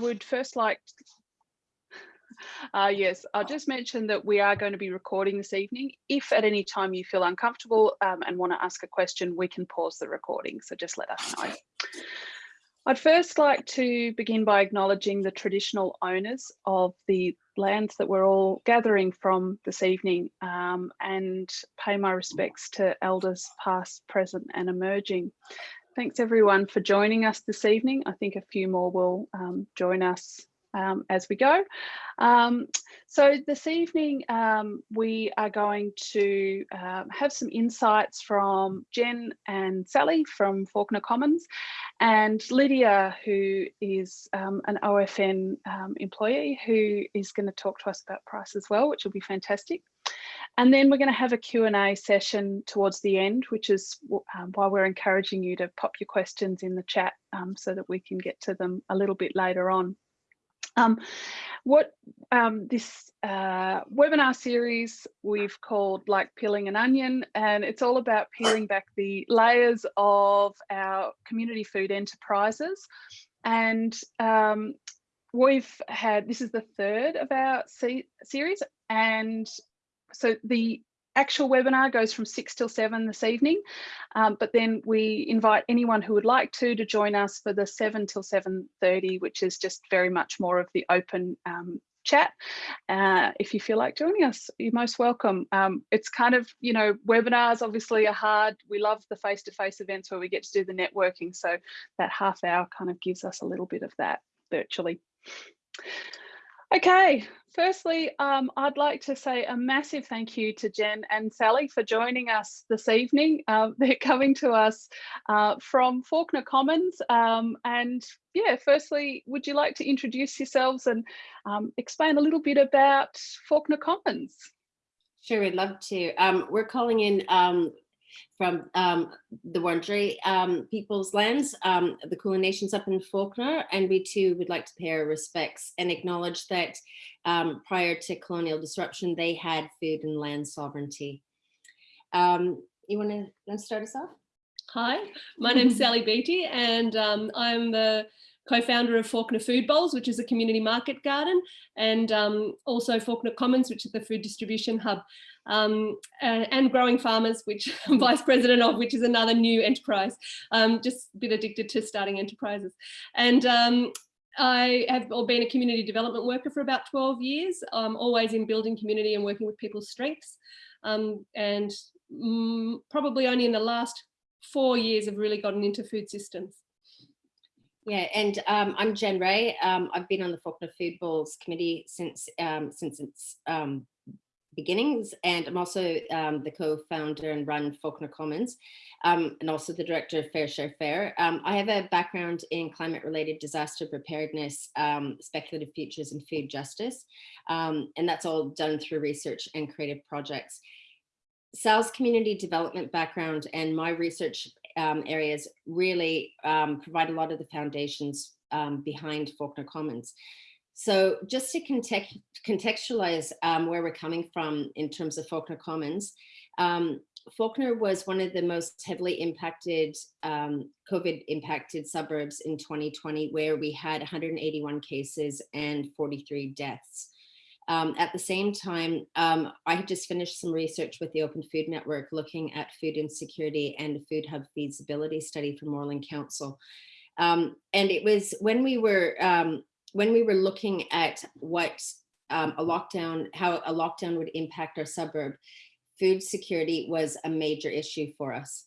would first like uh, yes, I'll just mention that we are going to be recording this evening. If at any time you feel uncomfortable um, and want to ask a question, we can pause the recording. So just let us know. I'd first like to begin by acknowledging the traditional owners of the lands that we're all gathering from this evening um, and pay my respects to elders past, present and emerging. Thanks everyone for joining us this evening. I think a few more will um, join us um, as we go. Um, so this evening um, we are going to uh, have some insights from Jen and Sally from Fawkner Commons and Lydia who is um, an OFN employee who is going to talk to us about price as well which will be fantastic. And then we're going to have a Q&A session towards the end, which is um, why we're encouraging you to pop your questions in the chat um, so that we can get to them a little bit later on. Um, what um, this uh, webinar series we've called like peeling an onion and it's all about peeling back the layers of our community food enterprises and um, we've had this is the third of our series and so the actual webinar goes from six till seven this evening, um, but then we invite anyone who would like to to join us for the seven till 7.30, which is just very much more of the open um, chat. Uh, if you feel like joining us, you're most welcome. Um, it's kind of, you know, webinars obviously are hard. We love the face-to-face -face events where we get to do the networking. So that half hour kind of gives us a little bit of that virtually. Okay, firstly, um, I'd like to say a massive thank you to Jen and Sally for joining us this evening. Uh, they're coming to us uh, from Fawkner Commons. Um, and yeah, firstly, would you like to introduce yourselves and um, explain a little bit about Fawkner Commons? Sure, we'd love to. Um, we're calling in um, from um, the Wurundjeri um, people's lands, um, the Kulin Nations up in Fawkner, and we too would like to pay our respects and acknowledge that um, prior to colonial disruption, they had food and land sovereignty. Um, you want to start us off? Hi, my name's Sally Beatty, and um, I'm the co-founder of Fawkner Food Bowls, which is a community market garden, and um, also Fawkner Commons, which is the food distribution hub, um, and, and, Growing Farmers, which I'm vice president of, which is another new enterprise. Um, just a bit addicted to starting enterprises. And um, I have been a community development worker for about 12 years, um, always in building community and working with people's strengths. Um, and mm, probably only in the last four years have really gotten into food systems. Yeah, and um, I'm Jen Ray. Um, I've been on the Fawkner Food Bowls committee since um, since its um, beginnings, and I'm also um, the co-founder and run Fawkner Commons, um, and also the director of Fair Share Fair. I have a background in climate-related disaster preparedness, speculative futures, and food justice, and that's all done through research and creative projects. Sal's community development background and my research um, areas really um, provide a lot of the foundations um, behind Fawkner Commons. So just to context, contextualize um, where we're coming from in terms of Fawkner Commons, um, Fawkner was one of the most heavily impacted, um, COVID impacted suburbs in 2020, where we had 181 cases and 43 deaths. Um, at the same time, um, I had just finished some research with the Open Food Network looking at food insecurity and the Food Hub feasibility study for Moreland Council. Um, and it was when we were um, when we were looking at what um, a lockdown, how a lockdown would impact our suburb, food security was a major issue for us.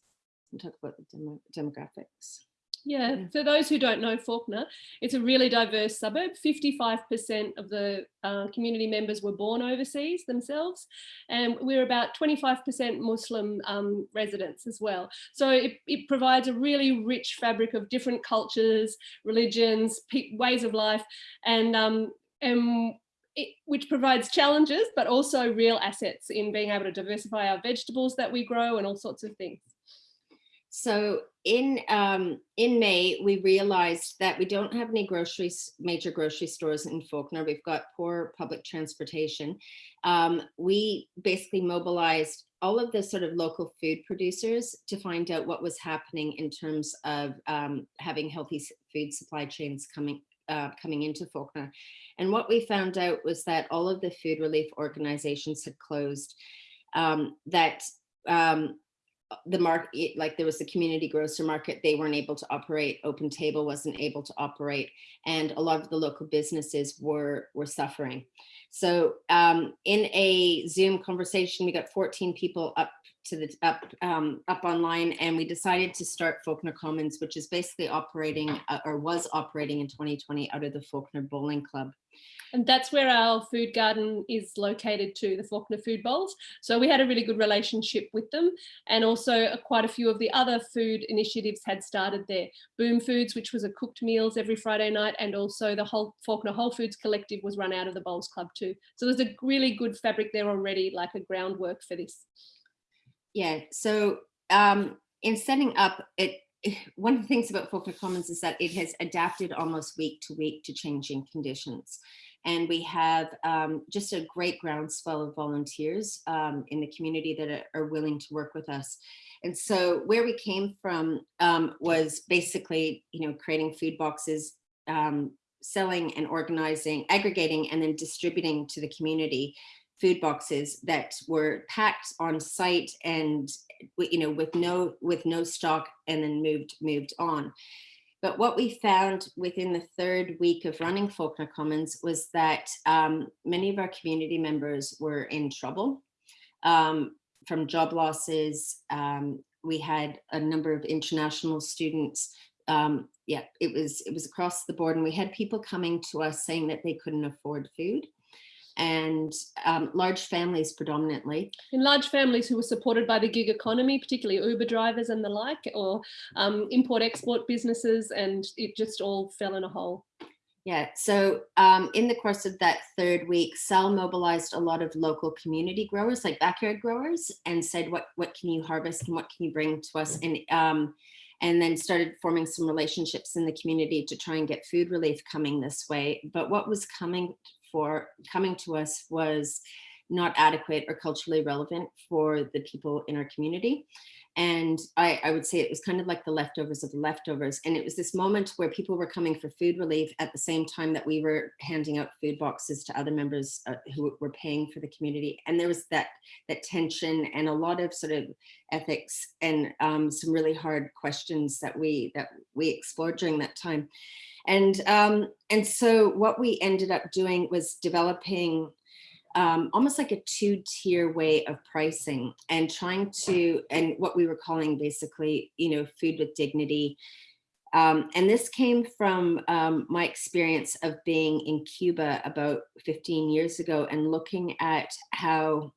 We'll talk about the demographics. Yeah, for those who don't know Fawkner, it's a really diverse suburb. 55% of the uh, community members were born overseas themselves, and we're about 25% Muslim um, residents as well. So it, it, provides a really rich fabric of different cultures, religions, ways of life, and, um, and it, which provides challenges, but also real assets in being able to diversify our vegetables that we grow and all sorts of things. So in um, in May, we realized that we don't have any groceries, major grocery stores in Fawkner. We've got poor public transportation. Um, we basically mobilized all of the sort of local food producers to find out what was happening in terms of um, having healthy food supply chains coming uh, coming into Fawkner. And what we found out was that all of the food relief organizations had closed, um, that um, the market, like there was the community grocer market, they weren't able to operate, Open Table wasn't able to operate, and a lot of the local businesses were, were suffering. So um, in a Zoom conversation, we got 14 people up to the up um, up online, and we decided to start Fawkner Commons, which is basically operating uh, or was operating in 2020 out of the Fawkner Bowling Club. And that's where our food garden is located to, the Fawkner Food Bowls. So we had a really good relationship with them. And also uh, quite a few of the other food initiatives had started there. Boom Foods, which was a cooked meals every Friday night. And also the whole Fawkner Whole Foods Collective was run out of the Bowls Club too. So there's a really good fabric there already, like a groundwork for this. Yeah, so um, in setting up it, one of the things about Fawkner Commons is that it has adapted almost week to week to changing conditions. And we have um, just a great groundswell of volunteers um, in the community that are, willing to work with us. And so where we came from um, was basically, you know, creating food boxes, um, selling and organizing, aggregating, and then distributing to the community food boxes that were packed on site and you know with no with no stock and then moved moved on but what we found within the third week of running Fawkner Commons was that um, many of our community members were in trouble um, from job losses. Um, we had a number of international students. Um, yeah, it was it was across the board, and we had people coming to us saying that they couldn't afford food and um, large families predominantly. In large families who were supported by the gig economy, particularly Uber drivers and the like, or um, import-export businesses, and it just all fell in a hole. Yeah, so um, in the course of that third week, Sal mobilized a lot of local community growers, like backyard growers, and said, what, what can you harvest and what can you bring to us? And, um, and then started forming some relationships in the community to try and get food relief coming this way. But what was coming for coming to us was not adequate or culturally relevant for the people in our community. And I, I, would say it was kind of like the leftovers of the leftovers. And it was this moment where people were coming for food relief at the same time that we were handing out food boxes to other members uh, who were paying for the community. And there was that, that tension and a lot of sort of ethics and um, some really hard questions that we, that we explored during that time. And, um, and so what we ended up doing was developing um, almost like a two-tier way of pricing and trying to, and what we were calling basically, you know, food with dignity. Um, and this came from um, my experience of being in Cuba about 15 years ago and looking at how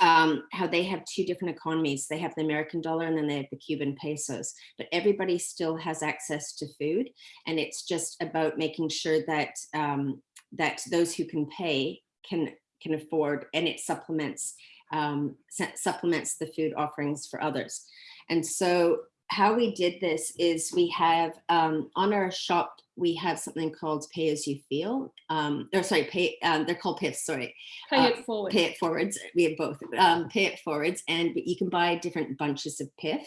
um, how they have two different economies. They have the American dollar and then they have the Cuban pesos, but everybody still has access to food. And it's just about making sure that um, that those who can pay can can afford and it supplements um, supplements the food offerings for others. And so how we did this is we have um, on our shop, we have something called pay as you feel. Um, or sorry, pay, um, they're called PIFs, sorry. Pay uh, it forward. Pay it forwards. We have both. Um, pay it forwards and you can buy different bunches of PIF.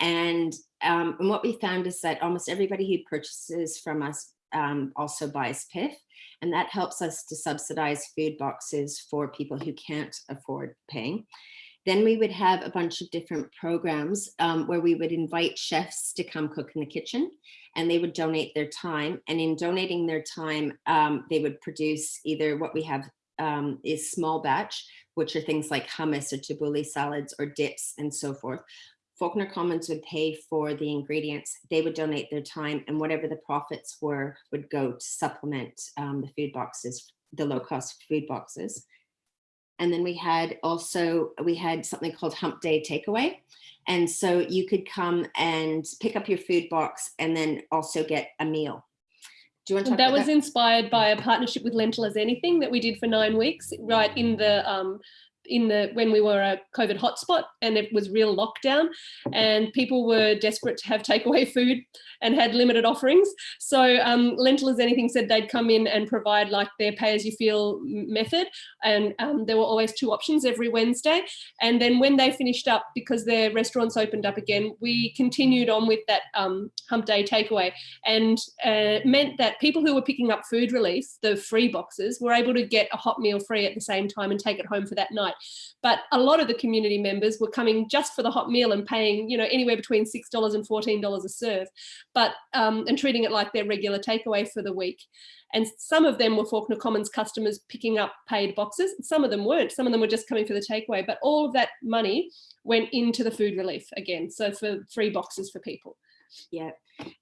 And, um, and what we found is that almost everybody who purchases from us um, also buys PIF. And that helps us to subsidize food boxes for people who can't afford paying. Then we would have a bunch of different programs um, where we would invite chefs to come cook in the kitchen and they would donate their time. And in donating their time, um, they would produce either what we have um, is small batch, which are things like hummus or tabbouleh salads or dips and so forth. Fawkner Commons would pay for the ingredients, they would donate their time and whatever the profits were would go to supplement um, the food boxes, the low cost food boxes. And then we had also, we had something called hump day takeaway. And so you could come and pick up your food box and then also get a meal. Do you want to that was that? inspired by a partnership with Lentil as Anything that we did for nine weeks, right in the um, in the when we were a COVID hotspot and it was real lockdown and people were desperate to have takeaway food and had limited offerings. So um, Lentil as Anything said they'd come in and provide like their pay as you feel method. And um, there were always two options every Wednesday. And then when they finished up, because their restaurants opened up again, we continued on with that um, hump day takeaway and uh, meant that people who were picking up food relief, the free boxes, were able to get a hot meal free at the same time and take it home for that night. But a lot of the community members were coming just for the hot meal and paying, you know, anywhere between $6 and $14 a serve, but um, and treating it like their regular takeaway for the week. And some of them were Fawkner Commons customers picking up paid boxes. Some of them weren't. Some of them were just coming for the takeaway. But all of that money went into the food relief again. So for free boxes for people. Yeah.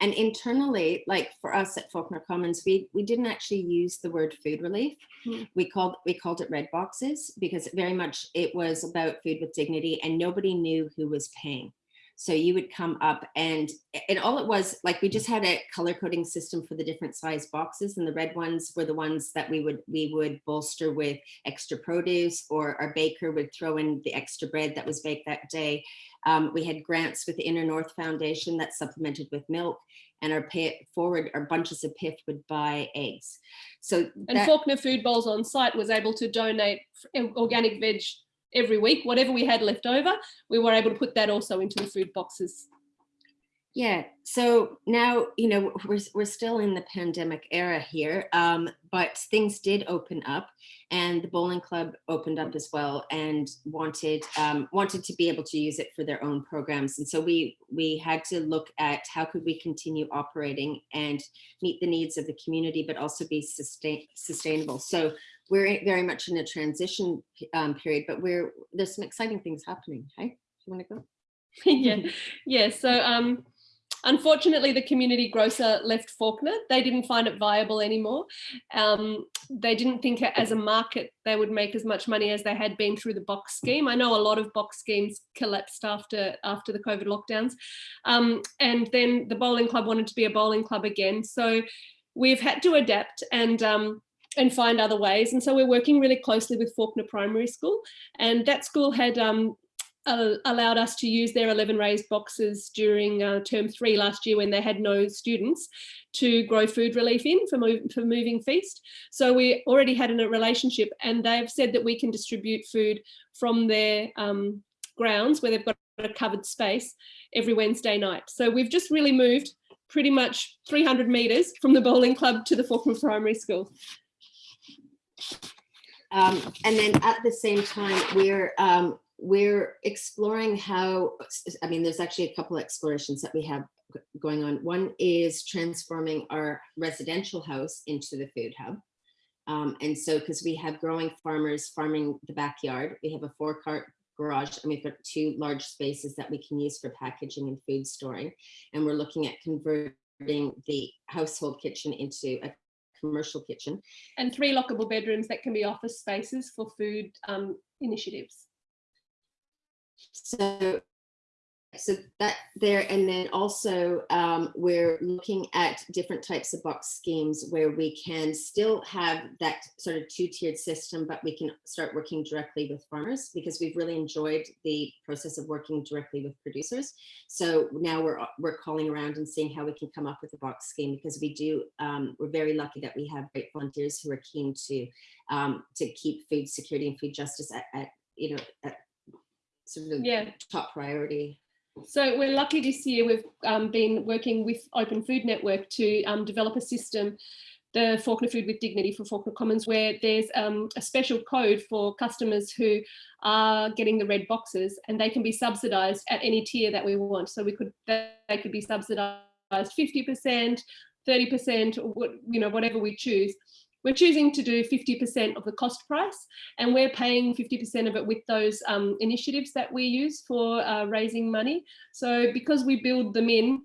And internally, like for us at Fawkner Commons, we, we didn't actually use the word food relief. Hmm. We called we called it red boxes because very much it was about food with dignity and nobody knew who was paying. So you would come up and, and all it was like, we just had a color coding system for the different size boxes and the red ones were the ones that we would, we would bolster with extra produce or our baker would throw in the extra bread that was baked that day. Um, we had grants with the Inner North Foundation that supplemented with milk and our pay it forward, our bunches of PIF would buy eggs. So and that, Fawkner Food Bowls on site was able to donate organic veg every week, whatever we had left over, we were able to put that also into the food boxes. Yeah, so now, you know, we're, we're still in the pandemic era here, um, but things did open up and the bowling club opened up as well and wanted um, wanted to be able to use it for their own programs. And so we we had to look at how could we continue operating and meet the needs of the community, but also be sustain, sustainable. So we're very much in a transition um, period, but we're there's some exciting things happening. Hey, do you want to go? yeah, yeah. So um, unfortunately, the community grocer left Fawkner. They didn't find it viable anymore. Um, they didn't think as a market they would make as much money as they had been through the box scheme. I know a lot of box schemes collapsed after after the COVID lockdowns, um, and then the bowling club wanted to be a bowling club again. So we've had to adapt and um, and find other ways. And so we're working really closely with Fawkner Primary School and that school had um, allowed us to use their 11 raised boxes during uh, term three last year when they had no students to grow food relief in for, move, for moving feast. So we already had a relationship and they've said that we can distribute food from their um, grounds where they've got a covered space every Wednesday night. So we've just really moved pretty much 300 meters from the bowling club to the Fawkner Primary School. Um, and then at the same time, we're um, we're exploring how, I mean, there's actually a couple of explorations that we have going on. One is transforming our residential house into the food hub. Um, and so, because we have growing farmers farming the backyard, we have a four cart garage and we've got two large spaces that we can use for packaging and food storing. And we're looking at converting the household kitchen into a commercial kitchen. And three lockable bedrooms that can be office spaces for food um, initiatives. So so that there and then also um, we're looking at different types of box schemes where we can still have that sort of two-tiered system but we can start working directly with farmers because we've really enjoyed the process of working directly with producers so now we're we're calling around and seeing how we can come up with a box scheme because we do um, we're very lucky that we have great volunteers who are keen to um, to keep food security and food justice at, at you know at sort of yeah. top priority so we're lucky this year we've um, been working with Open Food Network to um, develop a system, the Fawkner Food with Dignity for Fawkner Commons, where there's um, a special code for customers who are getting the red boxes and they can be subsidised at any tier that we want. So we could they could be subsidised 50%, 30%, or you know whatever we choose. We're choosing to do 50% of the cost price and we're paying 50% of it with those um, initiatives that we use for uh, raising money. So because we build them in,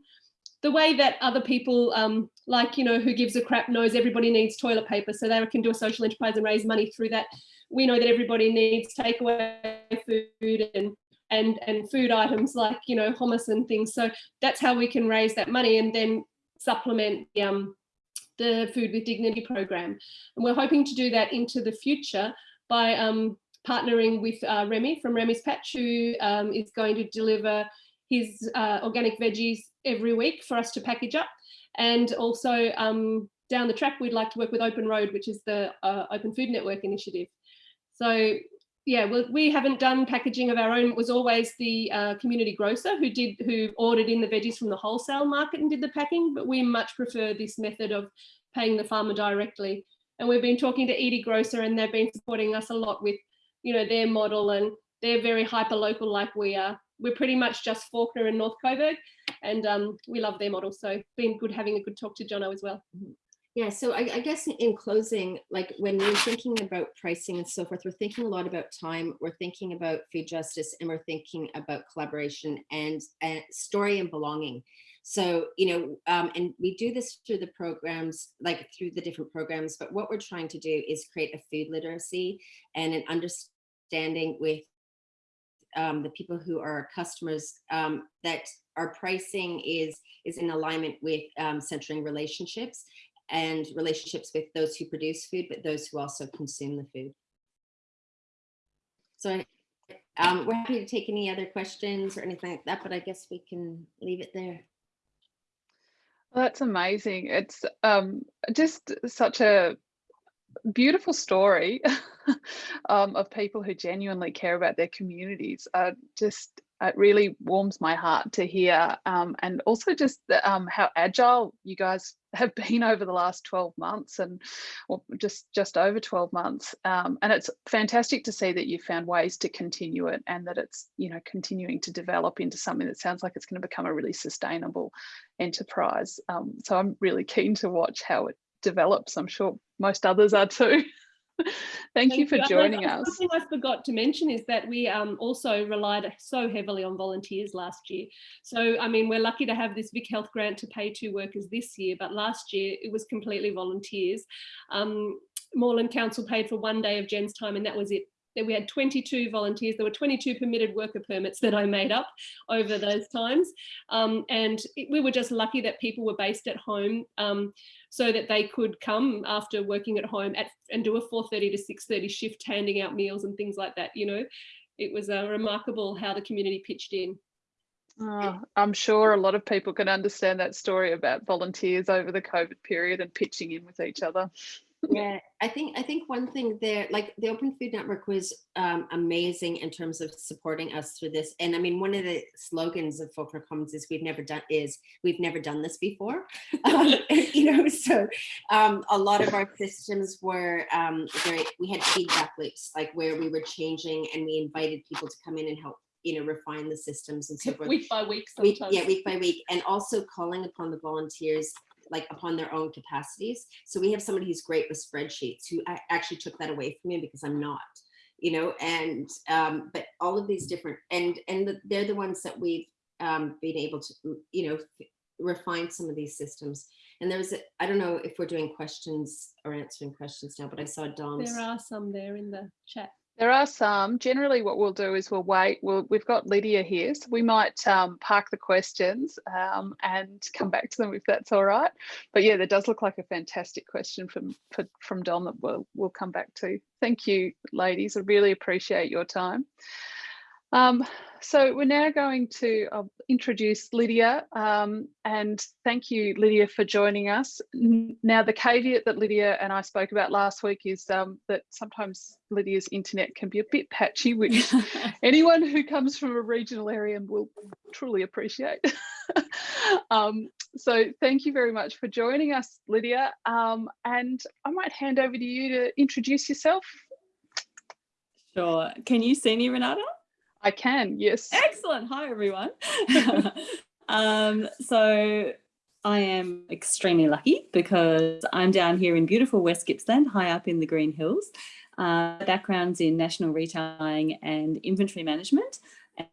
the way that other people um, like, you know, who gives a crap knows everybody needs toilet paper so they can do a social enterprise and raise money through that. We know that everybody needs takeaway food and and and food items like you know hummus and things so that's how we can raise that money and then supplement the um the Food with Dignity program. And we're hoping to do that into the future by um, partnering with uh, Remy from Remy's Patch, who um, is going to deliver his uh, organic veggies every week for us to package up. And also um, down the track, we'd like to work with Open Road, which is the uh, Open Food Network initiative. So yeah, well, we haven't done packaging of our own. It was always the uh, community grocer who did who ordered in the veggies from the wholesale market and did the packing. But we much prefer this method of paying the farmer directly. And we've been talking to Edie Grocer, and they've been supporting us a lot with, you know, their model, and they're very hyper local like we are. We're pretty much just Fawkner and North Coburg, and um, we love their model. So been good having a good talk to Jono as well. Mm-hmm. Yeah, so I, I, guess in closing, like when we're thinking about pricing and so forth, we're thinking a lot about time, we're thinking about food justice, and we're thinking about collaboration and, and story and belonging. So, you know, um, and we do this through the programs, like through the different programs, but what we're trying to do is create a food literacy and an understanding with um, the people who are our customers um, that our pricing is is in alignment with um, centering relationships and relationships with those who produce food, but those who also consume the food. So um, we're happy to take any other questions or anything like that, but I guess we can leave it there. Well, that's amazing. It's um, just such a beautiful story um, of people who genuinely care about their communities. Uh, just it really warms my heart to hear um, and also just the, um, how agile you guys have been over the last 12 months and well, just just over 12 months um, and it's fantastic to see that you found ways to continue it and that it's you know continuing to develop into something that sounds like it's going to become a really sustainable enterprise um, so I'm really keen to watch how it develops. I'm sure most others are too Thank, Thank, you for you. joining us. Something I forgot to mention is that we um, also relied so heavily on volunteers last year. So, I mean, we're lucky to have this Vic Health grant to pay two workers this year, but last year it was completely volunteers. Um, Moreland Council paid for one day of Jen's time and that was it that we had 22 volunteers. There were 22 permitted worker permits that I made up over those times. Um, and it, we were just lucky that people were based at home um, so that they could come after working at home at, and do a 4.30 to 6.30 shift, handing out meals and things like that, you know. It was uh, remarkable how the community pitched in. Oh, I'm sure a lot of people can understand that story about volunteers over the COVID period and pitching in with each other yeah i think i think one thing there like the open food network was um, amazing in terms of supporting us through this and i mean one of the slogans of Fawkner Commons is we've never done is we've never done this before um, you know so um, a lot of our systems were um, very we had feedback loops like where we were changing and we invited people to come in and help you know refine the systems and so forth week by week sometimes. week, yeah week by week and also calling upon the volunteers like upon their own capacities. So we have somebody who's great with spreadsheets who actually took that away from me because I'm not, you know, and, um, but all of these different, and, and the, they're the ones that we've um, been able to, you know, refine some of these systems. And there's, I don't know if we're doing questions or answering questions now, but I saw Dom's. There are some there in the chat. There are some. Generally, what we'll do is we'll wait. We'll, we've got Lydia here, so we might um, park the questions um, and come back to them if that's all right. But yeah, there does look like a fantastic question from from Don that we'll we'll come back to. Thank you, ladies. I really appreciate your time. Um, so we're now going to uh, introduce Lydia um, and thank you Lydia for joining us. Now the caveat that Lydia and I spoke about last week is um, that sometimes Lydia's internet can be a bit patchy which anyone who comes from a regional area will truly appreciate. Um, so thank you very much for joining us Lydia um, and I might hand over to you to introduce yourself. Sure. Can you see me Renata? I can, yes. Excellent. Hi, everyone. um, so I am extremely lucky because I'm down here in beautiful West Gippsland, high up in the Green Hills. Uh, backgrounds in national retailing and inventory management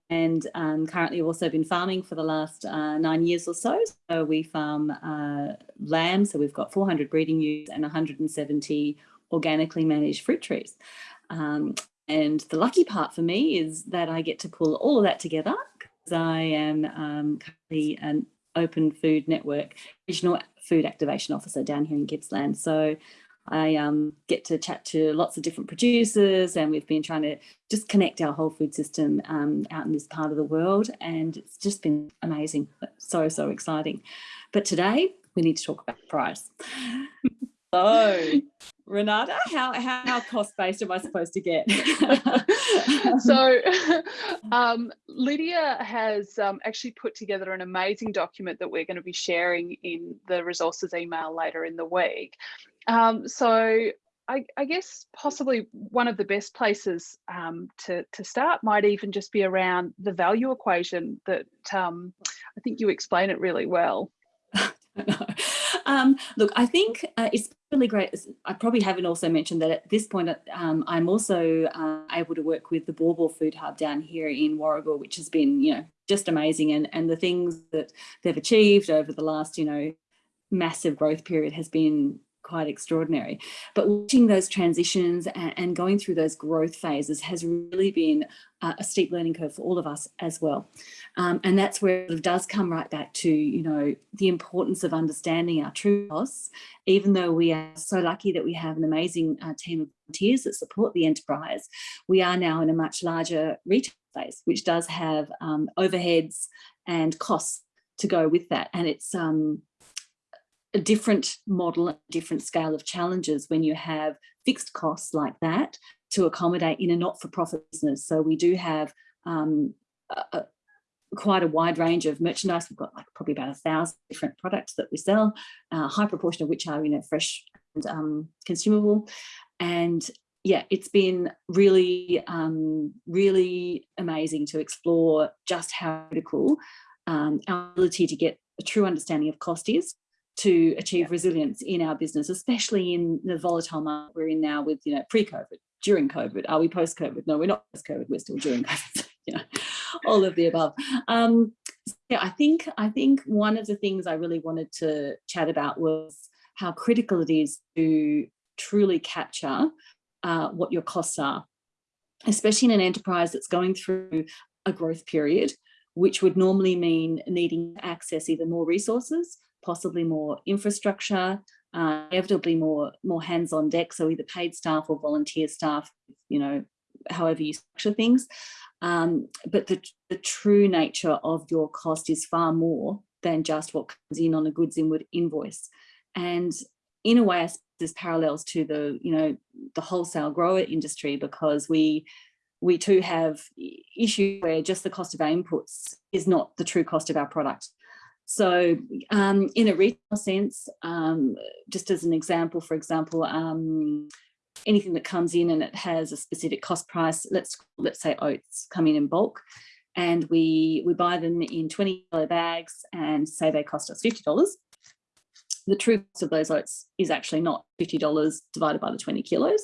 and um, currently also been farming for the last uh, nine years or so. So we farm uh, lamb, so we've got 400 breeding ewes and 170 organically managed fruit trees. Um, and the lucky part for me is that I get to pull all of that together because I am um, currently an Open Food Network Regional Food Activation Officer down here in Gippsland. So I um, get to chat to lots of different producers and we've been trying to just connect our whole food system um, out in this part of the world and it's just been amazing, so, so exciting. But today we need to talk about price. so Renata, how, how, how cost-based am I supposed to get? so um, Lydia has um, actually put together an amazing document that we're going to be sharing in the resources email later in the week. Um, so I, I, guess possibly one of the best places um, to, to start might even just be around the value equation that um, I think you explain it really well. um, look, I think uh, it's really great. I probably haven't also mentioned that at this point, um, I'm also uh, able to work with the Baw Baw Food Hub down here in Warragul, which has been, you know, just amazing. And, and the things that they've achieved over the last, you know, massive growth period has been quite extraordinary. But watching those transitions and, going through those growth phases has really been a steep learning curve for all of us as well. Um, and that's where it does come right back to, you know, the importance of understanding our true costs, even though we are so lucky that we have an amazing uh, team of volunteers that support the enterprise, we are now in a much larger retail phase, which does have um, overheads and costs to go with that. And it's um, a different model, a different scale of challenges when you have fixed costs like that to accommodate in a not-for-profit business. So we do have um, a, a, quite a wide range of merchandise. We've got like probably about a thousand different products that we sell, a high proportion of which are you know fresh and um, consumable. And yeah, it's been really, um, really amazing to explore just how critical um, our ability to get a true understanding of cost is to achieve yeah. resilience in our business, especially in the volatile market we're in now with, you know, pre-COVID, during COVID, are we post-COVID? No, we're not post-COVID, we're still during COVID, you know, all of the above. Um, so yeah, I think, I think one of the things I really wanted to chat about was how critical it is to truly capture uh, what your costs are, especially in an enterprise that's going through a growth period, which would normally mean needing to access either more resources possibly more infrastructure, uh, inevitably more, more hands on deck, so either paid staff or volunteer staff, you know, however you structure things. Um, but the, the true nature of your cost is far more than just what comes in on a goods inward invoice. And in a way, there's parallels to the, you know, the wholesale grower industry because we we too have issue where just the cost of our inputs is not the true cost of our product. So um, in a retail sense, um, just as an example, for example, um, anything that comes in and it has a specific cost price, let's let's say oats come in in bulk, and we we buy them in 20 kilo bags and say they cost us $50. The true cost of those oats is actually not $50 divided by the 20 kilos.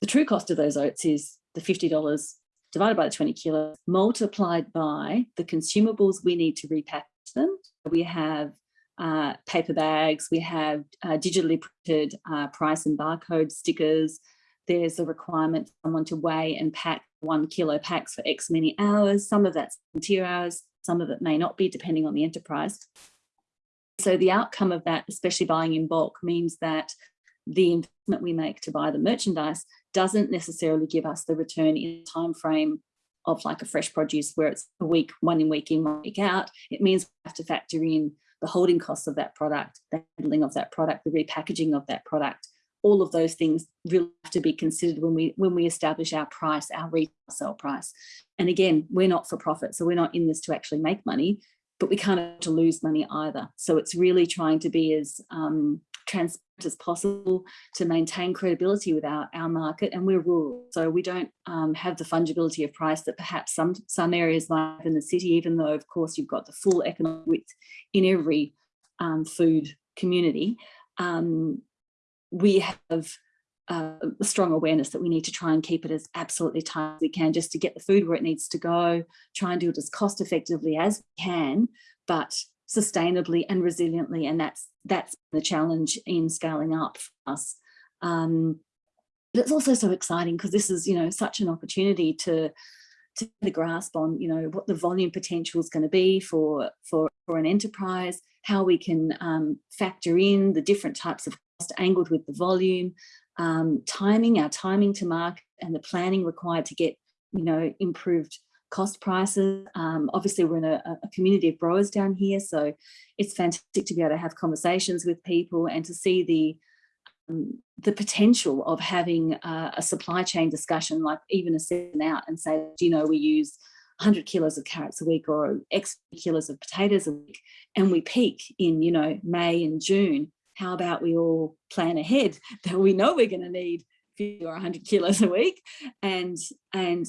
The true cost of those oats is the $50 divided by the 20 kilos multiplied by the consumables we need to repack them. We have uh, paper bags, we have uh, digitally printed uh, price and barcode stickers. There's a requirement for someone to weigh and pack one kilo packs for X many hours. Some of that's volunteer hours, some of it may not be depending on the enterprise. So the outcome of that, especially buying in bulk, means that the investment we make to buy the merchandise doesn't necessarily give us the return in time frame of like a fresh produce where it's a week, one in week in, one week out, it means we have to factor in the holding costs of that product, the handling of that product, the repackaging of that product. All of those things really have to be considered when we when we establish our price, our retail sell price. And again, we're not for profit, so we're not in this to actually make money, but we can't to lose money either. So it's really trying to be as um, transparent as possible to maintain credibility with our, our market and we're rural. So we don't um, have the fungibility of price that perhaps some some areas like in the city even though of course you've got the full economic width in every um, food community um, we have uh, a strong awareness that we need to try and keep it as absolutely tight as we can just to get the food where it needs to go try and do it as cost effectively as we can but sustainably and resiliently. And that's that's the challenge in scaling up for us. Um, but it's also so exciting because this is, you know, such an opportunity to to grasp on, you know, what the volume potential is going to be for for for an enterprise, how we can um, factor in the different types of cost angled with the volume, um, timing, our timing to market and the planning required to get, you know, improved cost prices. Um, obviously, we're in a, a, community of growers down here, so it's fantastic to be able to have conversations with people and to see the um, the potential of having uh, a supply chain discussion, like even a seven out and say, you know, we use 100 kilos of carrots a week or X kilos of potatoes a week, and we peak in, you know, May and June. How about we all plan ahead that we know we're going to need 50 or 100 kilos a week. And and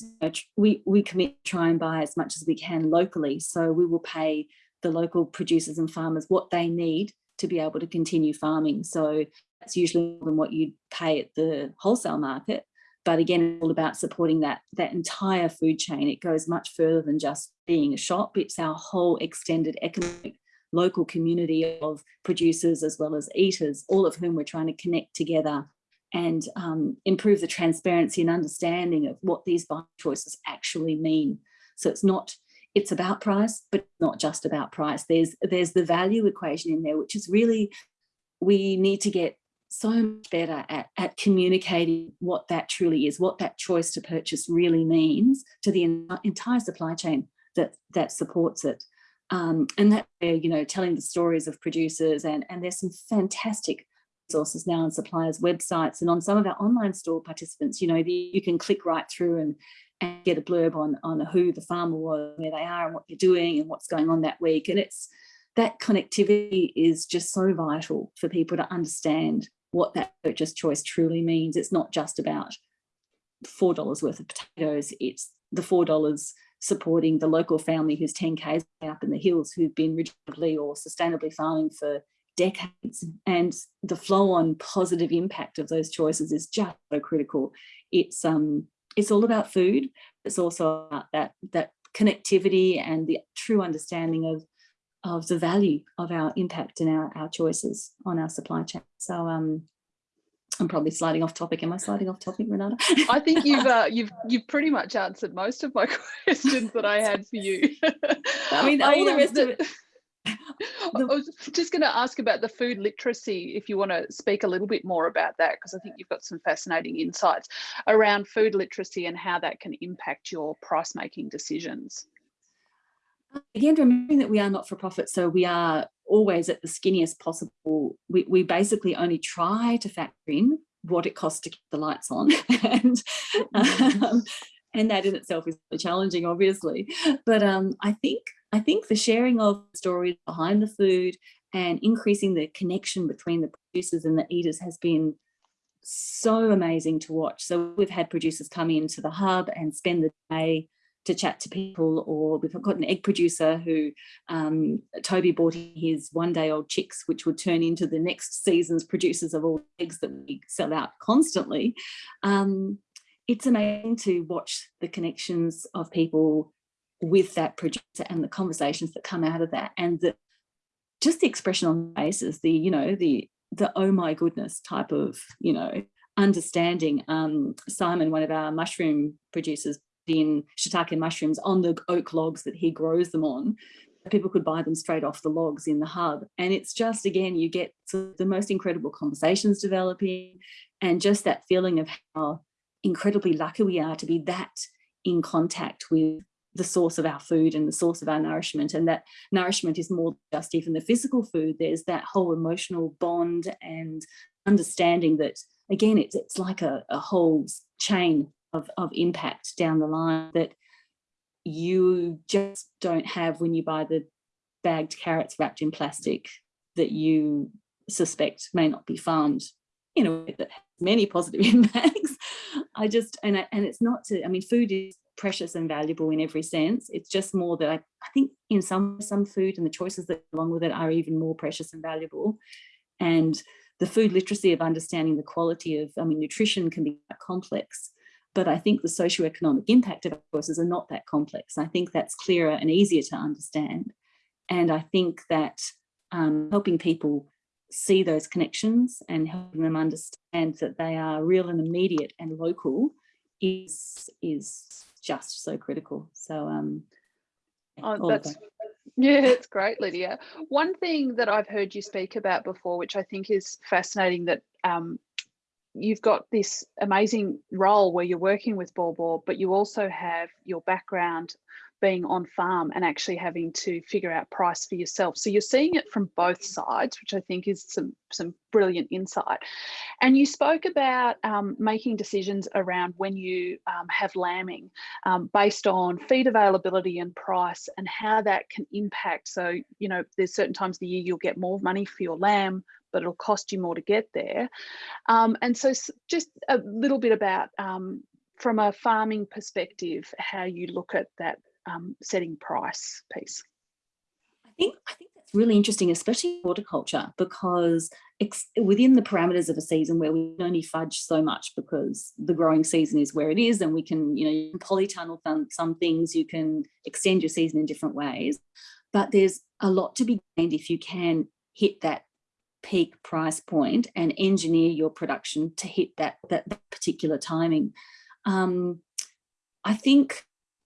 we we commit to try and buy as much as we can locally. So we will pay the local producers and farmers what they need to be able to continue farming. So that's usually more than what you'd pay at the wholesale market. But again it's all about supporting that that entire food chain. It goes much further than just being a shop. It's our whole extended economic local community of producers as well as eaters all of whom we're trying to connect together and um, improve the transparency and understanding of what these buying choices actually mean. So it's not, it's about price, but not just about price. There's, there's the value equation in there, which is really, we need to get so much better at, at communicating what that truly is, what that choice to purchase really means to the entire supply chain that, that supports it. Um, and that, you know, telling the stories of producers and, and there's some fantastic resources now on suppliers' websites and on some of our online store participants, you know, the, you can click right through and, and get a blurb on, on who the farmer was, where they are and what they're doing and what's going on that week. And it's that connectivity is just so vital for people to understand what that purchase choice truly means. It's not just about $4 worth of potatoes, it's the $4 supporting the local family who's 10 k's up in the hills who've been regeneratively or sustainably farming for decades and the flow on positive impact of those choices is just so critical it's um it's all about food it's also about that that connectivity and the true understanding of of the value of our impact and our, our choices on our supply chain so um I'm probably sliding off topic. Am I sliding off topic, Renata? I think you've uh, you've you've pretty much answered most of my questions that I had for you. I mean, all the um, rest of it I was just going to ask about the food literacy, if you want to speak a little bit more about that, because I think you've got some fascinating insights around food literacy and how that can impact your price making decisions. Again, remembering that we are not for profit, so we are always at the skinniest possible. We, we basically only try to factor in what it costs to keep the lights on. and, um, and that in itself is challenging, obviously. But um, I think I think the sharing of stories behind the food and increasing the connection between the producers and the eaters has been so amazing to watch. So we've had producers come into the hub and spend the day to chat to people or we've got an egg producer who um, Toby bought his one day old chicks which would turn into the next season's producers of all eggs that we sell out constantly. Um, it's amazing to watch the connections of people with that producer and the conversations that come out of that and just the expression on faces the you know the the oh my goodness type of you know understanding. Um simon one of our mushroom producers in shiitake mushrooms on the oak logs that he grows them on people could buy them straight off the logs in the hub. And it's just again you get the most incredible conversations developing and just that feeling of how incredibly lucky we are to be that in contact with the source of our food and the source of our nourishment and that nourishment is more just even the physical food there's that whole emotional bond and understanding that again it's it's like a, a whole chain of, of impact down the line that you just don't have when you buy the bagged carrots wrapped in plastic that you suspect may not be farmed in a way that has many positive impacts. I just, and, I, and it's not to, I mean, food is precious and valuable in every sense. It's just more that I, I think in some some food and the choices that along with it are even more precious and valuable. And the food literacy of understanding the quality of, I mean, nutrition can be complex, but I think the socioeconomic impact of choices are not that complex. I think that's clearer and easier to understand. And I think that um, helping people see those connections and helping them understand that they are real and immediate and local is is just so critical. So um, oh, that's Yeah, it's great, Lydia. One thing that I've heard you speak about before, which I think is fascinating, that um, you've got this amazing role where you're working with Baw Baw, but you also have your background being on farm and actually having to figure out price for yourself. So you're seeing it from both sides, which I think is some, some brilliant insight. And you spoke about um, making decisions around when you um, have lambing um, based on feed availability and price and how that can impact. So, you know, there's certain times of the year you'll get more money for your lamb, but it'll cost you more to get there. Um, and so just a little bit about um, from a farming perspective, how you look at that um, setting price piece. I think I think that's really interesting, especially horticulture, because within the parameters of a season where we only fudge so much because the growing season is where it is, and we can, you know, you can polytunnel some, some things, you can extend your season in different ways, but there's a lot to be gained if you can hit that peak price point and engineer your production to hit that that, that particular timing. Um, I think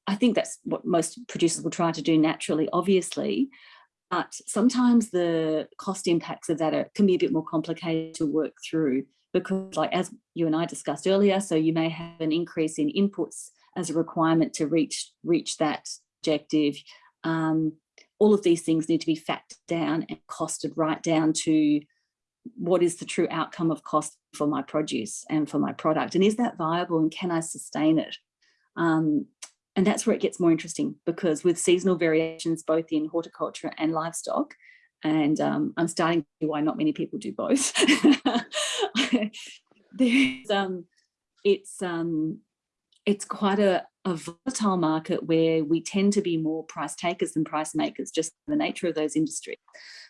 I think that's what most producers will try to do naturally, obviously, but sometimes the cost impacts of that are, can be a bit more complicated to work through because like as you and I discussed earlier, so you may have an increase in inputs as a requirement to reach, reach that objective. Um, all of these things need to be factored down and costed right down to what is the true outcome of cost for my produce and for my product and is that viable and can I sustain it? Um, and that's where it gets more interesting because with seasonal variations, both in horticulture and livestock, and um, I'm starting to see why not many people do both. There's, um, it's, um, it's quite a, a volatile market where we tend to be more price takers than price makers, just the nature of those industries.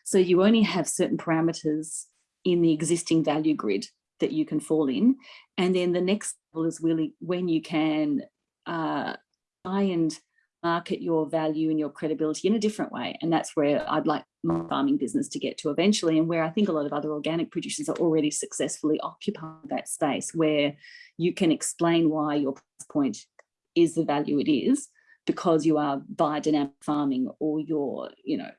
So you only have certain parameters in the existing value grid that you can fall in. And then the next level is really when you can uh, try and market your value and your credibility in a different way. And that's where I'd like my farming business to get to eventually and where I think a lot of other organic producers are already successfully occupying that space where you can explain why your point is the value it is because you are biodynamic farming or you're, you know,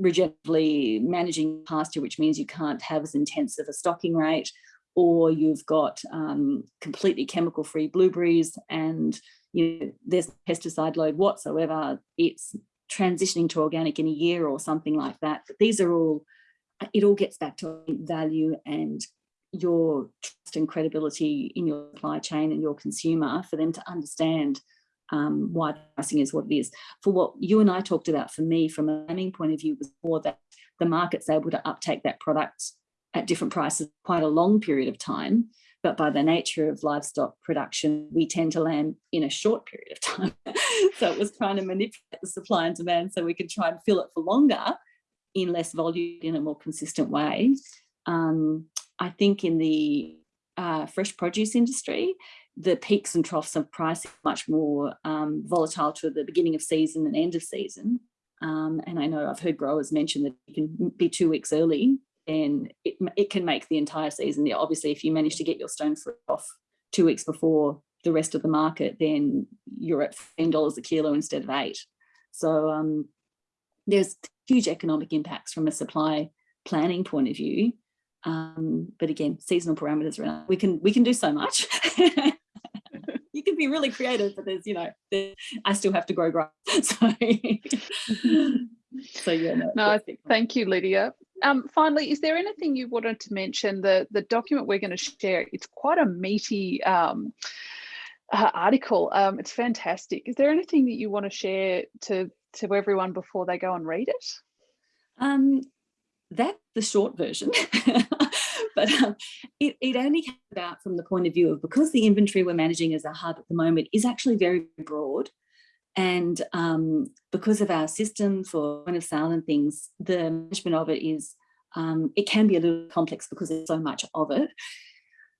regeneratively managing pasture, which means you can't have as intensive a stocking rate, or you've got um, completely chemical free blueberries and you know, there's pesticide load whatsoever, it's transitioning to organic in a year or something like that. But these are all, it all gets back to value and your trust and credibility in your supply chain and your consumer for them to understand um, why pricing is what it is. For what you and I talked about, for me, from a lambing point of view, was more that the market's able to uptake that product at different prices quite a long period of time but by the nature of livestock production, we tend to land in a short period of time. so it was trying to manipulate the supply and demand so we could try and fill it for longer in less volume in a more consistent way. Um, I think in the uh, fresh produce industry, the peaks and troughs of price are much more um, volatile to the beginning of season and end of season. Um, and I know I've heard growers mention that you can be two weeks early then it, it can make the entire season. Yeah, obviously, if you manage to get your stone fruit off two weeks before the rest of the market, then you're at $10 a kilo instead of eight. So um, there's huge economic impacts from a supply planning point of view. Um, but again, seasonal parameters, around. we can we can do so much. you can be really creative, but there's, you know, I still have to grow grass. So, so yeah. No, no thank you, Lydia. Um, finally, is there anything you wanted to mention? The, the document we're going to share, it's quite a meaty um, uh, article. Um, it's fantastic. Is there anything that you want to share to, to everyone before they go and read it? Um, that's the short version. but um, it, it only came about from the point of view of because the inventory we're managing as a hub at the moment is actually very broad and um, because of our system for point of sale and things, the management of it is, um, it can be a little complex because there's so much of it.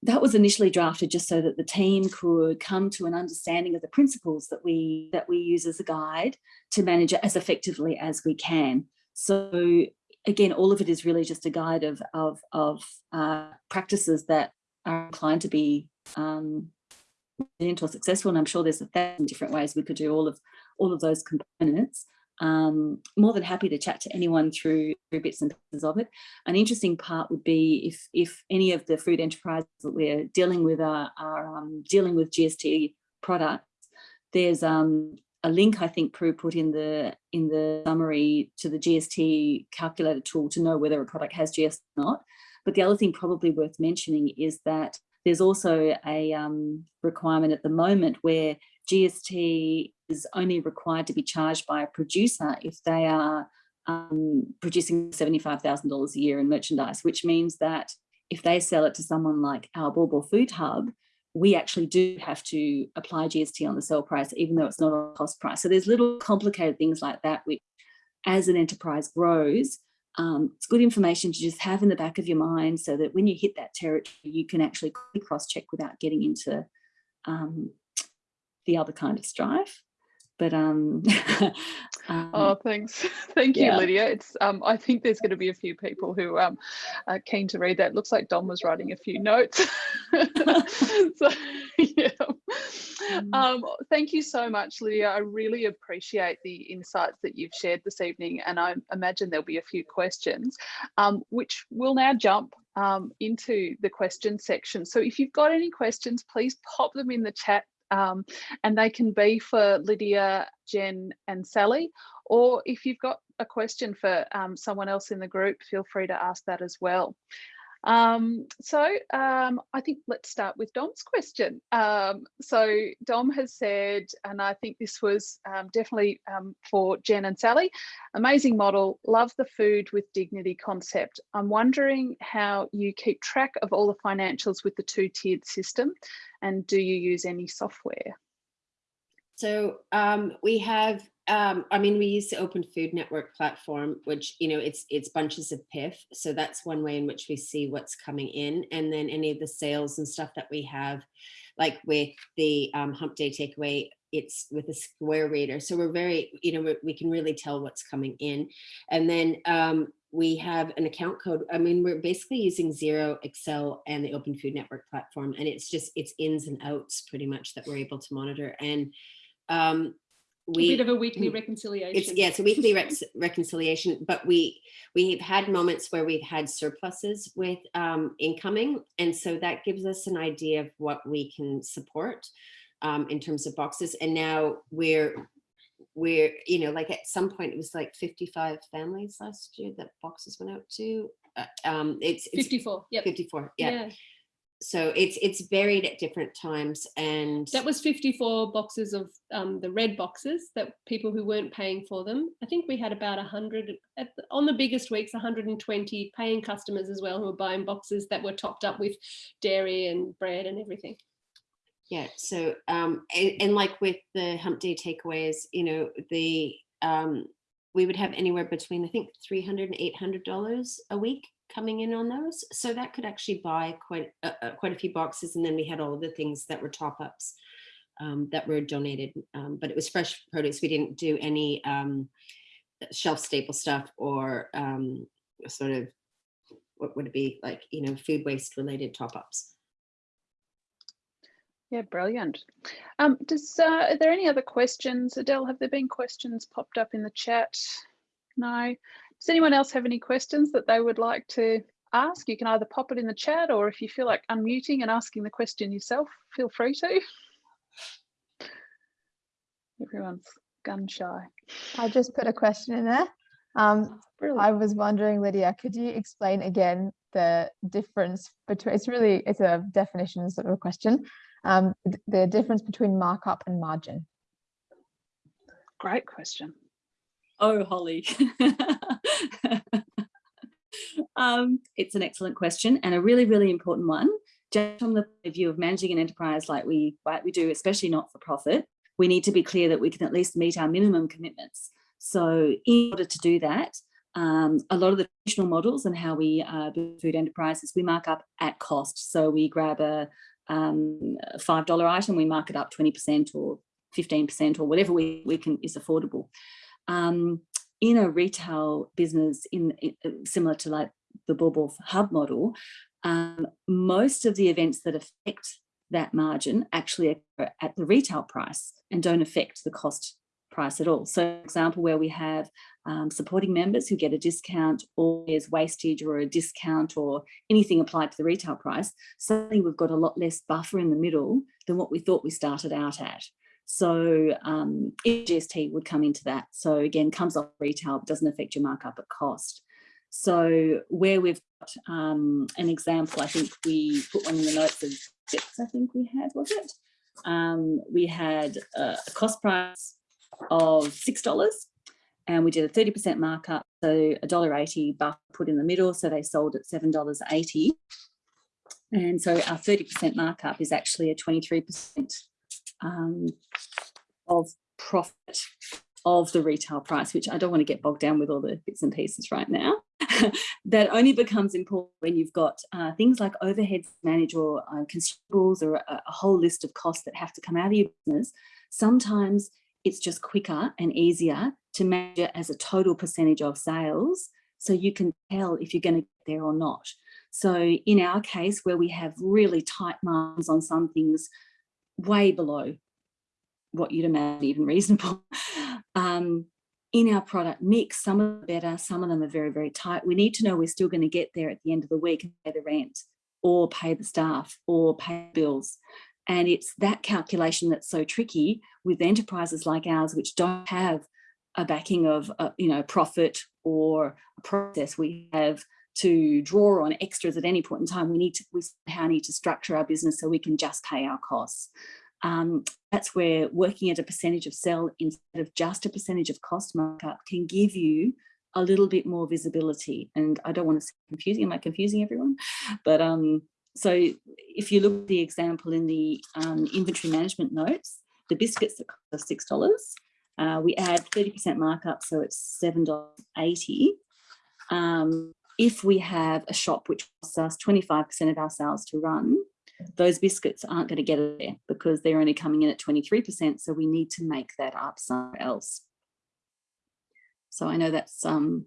That was initially drafted just so that the team could come to an understanding of the principles that we that we use as a guide to manage it as effectively as we can. So again, all of it is really just a guide of, of, of uh, practices that are inclined to be um, or successful and I'm sure there's a thousand different ways we could do all of all of those components um, more than happy to chat to anyone through, through bits and pieces of it. An interesting part would be if, if any of the food enterprises that we're dealing with are, are um, dealing with GST products, there's um, a link I think Prue put in the in the summary to the GST calculator tool to know whether a product has GST or not. But the other thing probably worth mentioning is that there's also a um, requirement at the moment where GST is only required to be charged by a producer if they are um, producing $75,000 a year in merchandise, which means that if they sell it to someone like our Baw Baw Food Hub, we actually do have to apply GST on the sell price, even though it's not a cost price. So there's little complicated things like that, which as an enterprise grows, um, it's good information to just have in the back of your mind so that when you hit that territory, you can actually cross-check without getting into um, the other kind of strife. But um, um oh thanks. Thank you yeah. lydia. It's um i think there's going to be a few people who um are keen to read that. Looks like dom was writing a few notes. So yeah. Um thank you so much lydia i really appreciate the insights that you've shared this evening and i imagine there'll be a few questions um which will now jump um, into the question section. So if you've got any questions, please pop them in the chat um, and they can be for Lydia, Jen and Sally. Or if you've got a question for um, someone else in the group, feel free to ask that as well. Um, so um, I think let's start with Dom's question. Um, so Dom has said, and I think this was um, definitely um, for Jen and Sally, amazing model, love the food with dignity concept. I'm wondering how you keep track of all the financials with the two tiered system and do you use any software? So um, we have um, I mean, we use the Open Food Network platform, which, you know, it's it's bunches of PIF. So that's one way in which we see what's coming in. And then any of the sales and stuff that we have, like with the um, Hump Day Takeaway, it's with a square reader. So we're very, you know, we can really tell what's coming in. And then um, we have an account code. I mean, we're basically using Xero, Excel, and the Open Food Network platform. And it's just, it's ins and outs pretty much that we're able to monitor. And um, we, a bit of a weekly reconciliation. It's yeah, it's a weekly rec reconciliation, but we we've had moments where we've had surpluses with um, incoming, and so that gives us an idea of what we can support um, in terms of boxes. And now we're we're you know like at some point it was like 55 families last year that boxes went out to. Uh, um, it's, it's 54. Yeah, 54. yeah. yeah so it's it's varied at different times and that was 54 boxes of um, the red boxes that people who weren't paying for them. I think we had about 100 the, on the biggest weeks 120 paying customers as well who were buying boxes that were topped up with dairy and bread and everything. Yeah so um and, and like with the hump day takeaways you know the um we would have anywhere between i think 300 and 800 dollars a week coming in on those. So that could actually buy quite uh, quite a few boxes. And then we had all of the things that were top ups um, that were donated, um, but it was fresh produce. We didn't do any um, shelf staple stuff or um, sort of what would it be like, you know, food waste related top ups. Yeah, brilliant. Um, does uh, are there any other questions, Adele? Have there been questions popped up in the chat? No. Does anyone else have any questions that they would like to ask? You can either pop it in the chat or if you feel like unmuting and asking the question yourself, feel free to. Everyone's gun shy. I just put a question in there. Um, I was wondering, Lydia, could you explain again the difference between, it's really, it's a definition sort of a question, um, the difference between markup and margin? Great question. Oh, Holly. um, it's an excellent question and a really, really important one. Just from the view of managing an enterprise like we, like we do, especially not for profit, we need to be clear that we can at least meet our minimum commitments. So in order to do that, um, a lot of the traditional models and how we uh, build food enterprises, we mark up at cost. So we grab a um, $5 item, we mark it up 20% or 15% or whatever we, we can is affordable um, in a retail business in, in, uh, similar to like the Baw Baw hub model, um, most of the events that affect that margin actually occur at the retail price and don't affect the cost price at all. So example, where we have um, supporting members who get a discount or there's wastage or a discount or anything applied to the retail price, suddenly we've got a lot less buffer in the middle than what we thought we started out at. So um, GST would come into that. So again, comes off retail, doesn't affect your markup at cost. So where we've got um, an example, I think we put one in the notes of six, I think we had, was it? Um, we had a cost price of $6 and we did a 30% markup. So $1.80 buff put in the middle. So they sold at $7.80. And so our 30% markup is actually a 23% um, of profit of the retail price, which I don't want to get bogged down with all the bits and pieces right now. that only becomes important when you've got uh, things like overheads manage or uh, consumables or a, a, whole list of costs that have to come out of your business. Sometimes it's just quicker and easier to measure as a total percentage of sales so you can tell if you're going to get there or not. So in our case, where we have really tight margins on some things, way below what you'd imagine even reasonable. Um, in our product mix, some are better, some of them are very, very tight. We need to know we're still going to get there at the end of the week and pay the rent or pay the staff or pay bills. And it's that calculation that's so tricky with enterprises like ours, which don't have a backing of, uh, you know, profit or a process. We have to draw on extras at any point in time, we need to we somehow need to structure our business so we can just pay our costs. Um, that's where working at a percentage of sell instead of just a percentage of cost markup can give you a little bit more visibility. And I don't want to say confusing, am I confusing everyone? But um, so if you look at the example in the um, inventory management notes, the biscuits that cost us $6, uh, we add 30% markup, so it's $7.80. Um, if we have a shop which costs us 25% of our sales to run, those biscuits aren't going to get there because they're only coming in at 23%. So we need to make that up somewhere else. So I know that's um,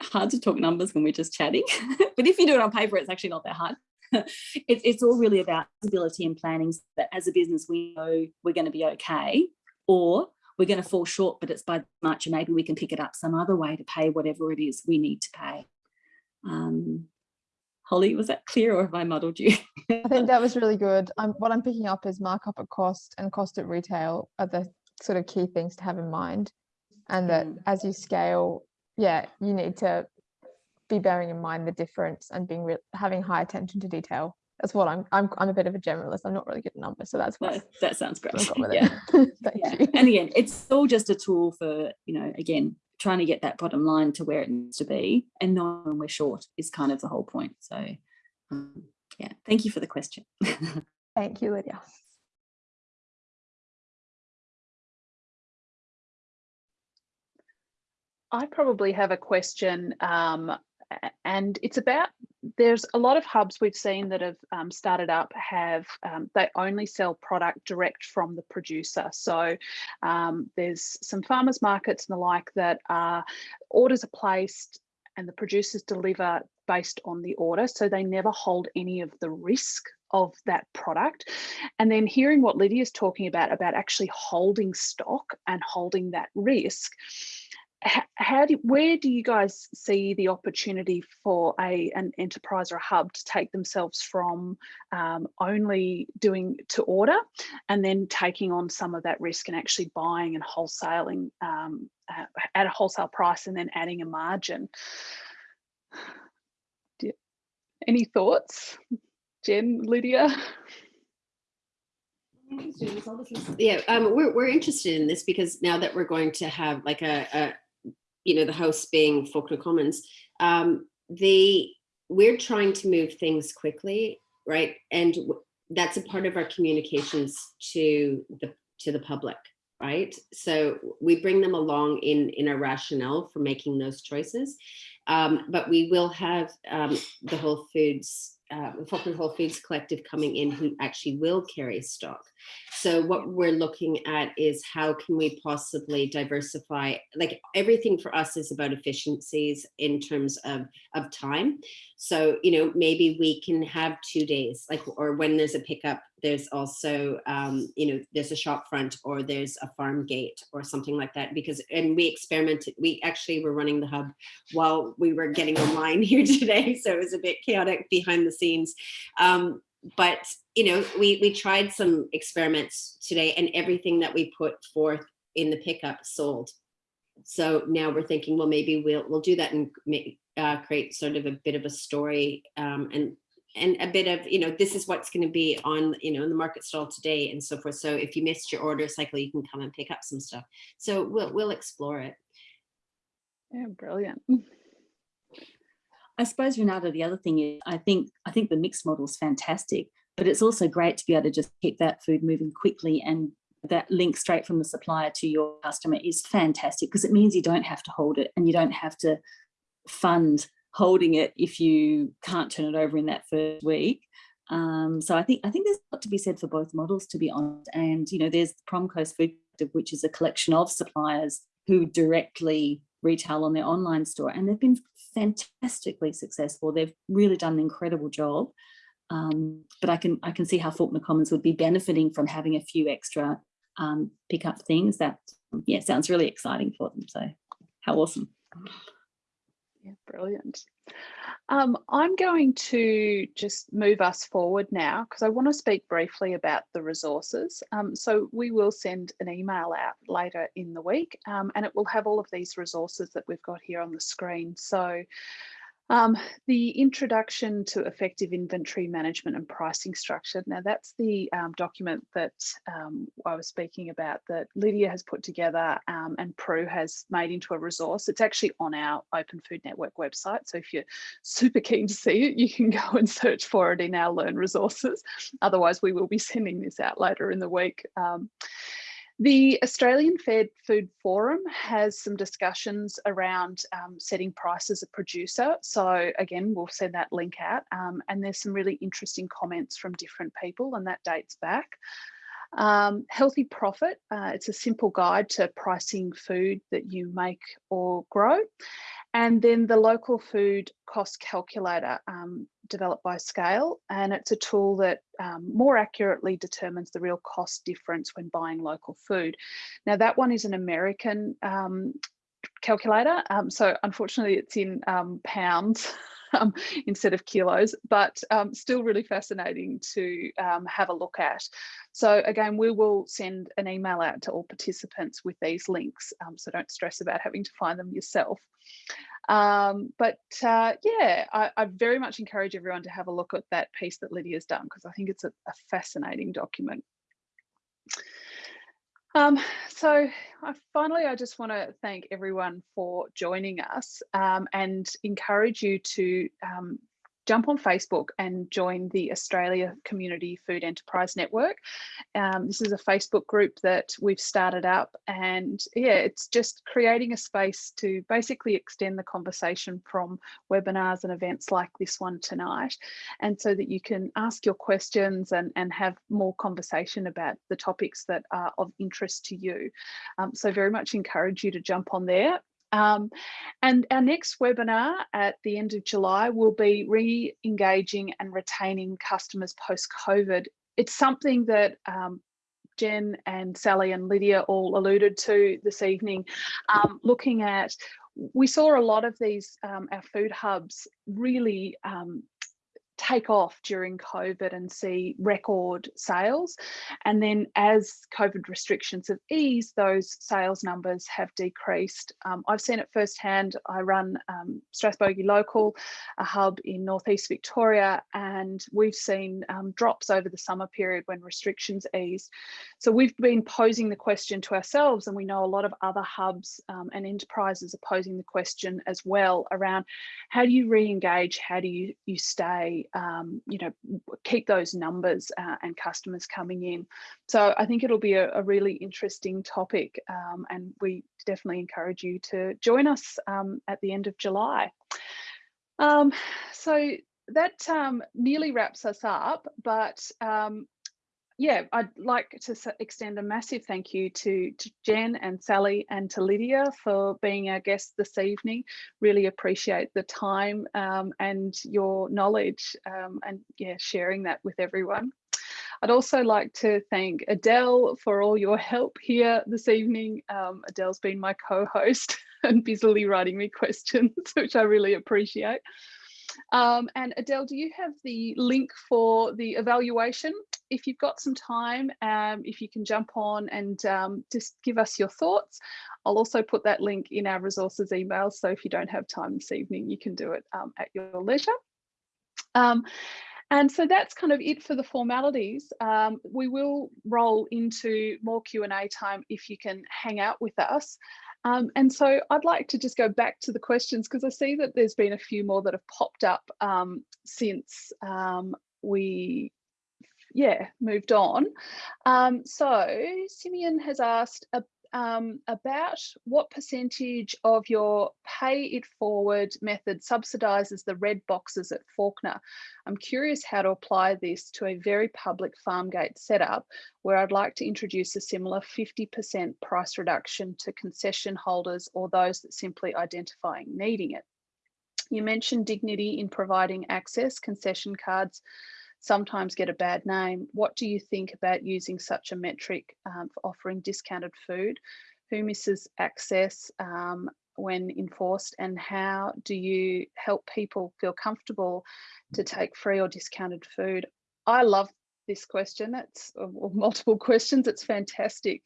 hard to talk numbers when we're just chatting, but if you do it on paper, it's actually not that hard. it, it's all really about visibility and planning so that as a business, we know we're going to be okay or we're going to fall short, but it's by much and maybe we can pick it up some other way to pay whatever it is we need to pay. Um, Holly, was that clear or have I muddled you? I think that was really good. I'm, what I'm picking up is markup at cost and cost at retail are the sort of key things to have in mind. And that Mm. as you scale, yeah, you need to be bearing in mind the difference and being having high attention to detail. That's what I'm, I'm, I'm a bit of a generalist. I'm not really good at numbers. So that's why that, that sounds great. I've gone with Yeah. Thank yeah. you. And again, it's all just a tool for, you know, again, trying to get that bottom line to where it needs to be and knowing when we're short is kind of the whole point. So um, yeah, thank you for the question. Thank you, Lydia. I probably have a question um, a- and it's about there's a lot of hubs we've seen that have um, started up have um, they only sell product direct from the producer. So um, there's some farmers markets and the like that are orders are placed and the producers deliver based on the order so they never hold any of the risk of that product. And then hearing what lydia is talking about about actually holding stock and holding that risk how do where do you guys see the opportunity for a an enterprise or a hub to take themselves from um, only doing to order and then taking on some of that risk and actually buying and wholesaling um, at a wholesale price and then adding a margin? Any thoughts jen lydia? Yeah, um, we're, we're interested in this because now that we're going to have like a you know, the house being Fawkner Commons, um, the, we're trying to move things quickly, right? And that's a part of our communications to the, to the public, right? So we bring them along in, in our rationale for making those choices. Um, but we will have um, the Whole Foods uh, Falkland Whole Foods Collective coming in who actually will carry stock. So what we're looking at is how can we possibly diversify, like everything for us is about efficiencies in terms of, of time. So, you know, maybe we can have two days, like, or when there's a pickup, there's also, um, you know, there's a shop front or there's a farm gate or something like that because, and we experimented, we actually were running the hub while we were getting online here today. So it was a bit chaotic behind the scenes. Um, but you know, we we tried some experiments today, and everything that we put forth in the pickup sold. So now we're thinking, well, maybe we'll we'll do that and make, uh, create sort of a bit of a story um, and and a bit of you know this is what's going to be on you know in the market stall today and so forth. So if you missed your order cycle, you can come and pick up some stuff. So we'll we'll explore it. Yeah, brilliant. I suppose Renata, the other thing is I think I think the mixed model is fantastic, but it's also great to be able to just keep that food moving quickly and that link straight from the supplier to your customer is fantastic because it means you don't have to hold it and you don't have to fund holding it if you can't turn it over in that first week. Um, so I think I think there's a lot to be said for both models, to be honest. And you know, there's the Prom Coast Food which is a collection of suppliers who directly retail on their online store, and they've been fantastically successful. They've really done an incredible job. Um, but I can I can see how Fawkner Commons would be benefiting from having a few extra um, pickup things. That yeah sounds really exciting for them. So how awesome! Yeah, brilliant. Um, I'm going to just move us forward now because I want to speak briefly about the resources. Um, so we will send an email out later in the week um, and it will have all of these resources that we've got here on the screen. So um, the introduction to effective inventory management and pricing structure. Now that's the um, document that um, I was speaking about that Lydia has put together um, and Prue has made into a resource. It's actually on our Open Food Network website. So if you're super keen to see it, you can go and search for it in our Learn resources. Otherwise, we will be sending this out later in the week. The Australian Fed Food Forum has some discussions around um, setting price as a producer. So again, we'll send that link out um, and there's some really interesting comments from different people and that dates back. Um, healthy profit, uh, it's a simple guide to pricing food that you make or grow. And then the local food cost calculator um, developed by Scale, and it's a tool that um, more accurately determines the real cost difference when buying local food. Now that one is an American um, calculator, um, so unfortunately it's in um, pounds. Um, instead of kilos, but um, still really fascinating to um, have a look at. So again, we will send an email out to all participants with these links, so don't stress about having to find them yourself. Um, but uh, yeah, I, I, very much encourage everyone to have a look at that piece that Lydia's done because I think it's a, a fascinating document. Um, so I, finally, I just want to thank everyone for joining us um, and encourage you to um, jump on Facebook and join the Australia Community Food Enterprise Network. Um, this is a Facebook group that we've started up and yeah, it's just creating a space to basically extend the conversation from webinars and events like this one tonight. And so that you can ask your questions and, and have more conversation about the topics that are of interest to you. Um, so very much encourage you to jump on there um, and our next webinar at the end of July will be re-engaging and retaining customers post-COVID. It's something that um, Jen and Sally and Lydia all alluded to this evening, um, looking at, we saw a lot of these, um, our food hubs really um, take off during COVID and see record sales. And then as COVID restrictions have eased, those sales numbers have decreased. Um, I've seen it firsthand. I run um, Strathbogie Local, a hub in Northeast Victoria, and we've seen um, drops over the summer period when restrictions eased. So we've been posing the question to ourselves, and we know a lot of other hubs um, and enterprises are posing the question as well around how do you re-engage, how do you, you stay um, you know, keep those numbers uh, and customers coming in. So I think it'll be a, a really interesting topic um, and we definitely encourage you to join us um, at the end of July. Um, so that um, nearly wraps us up, but yeah, I'd like to extend a massive thank you to, to Jen and Sally and to Lydia for being our guests this evening. Really appreciate the time um, and your knowledge um, and yeah, sharing that with everyone. I'd also like to thank Adele for all your help here this evening. Um, Adele's been my co-host and busily writing me questions, which I really appreciate. Um, and Adele, do you have the link for the evaluation? If you've got some time, um, if you can jump on and um, just give us your thoughts. I'll also put that link in our resources email. So if you don't have time this evening, you can do it um, at your leisure. Um, and so that's kind of it for the formalities. Um, we will roll into more Q&A time if you can hang out with us. Um, and so I'd like to just go back to the questions because I see that there's been a few more that have popped up um, since um, we yeah, moved on. Um, so Simeon has asked, um, about what percentage of your pay it forward method subsidises the red boxes at Fawkner. I'm curious how to apply this to a very public farm gate setup where I'd like to introduce a similar 50% price reduction to concession holders or those that simply identifying needing it. You mentioned dignity in providing access, concession cards sometimes get a bad name. What do you think about using such a metric um, for offering discounted food? Who misses access um, when enforced and how do you help people feel comfortable to take free or discounted food? I love this question. It's or multiple questions. It's fantastic.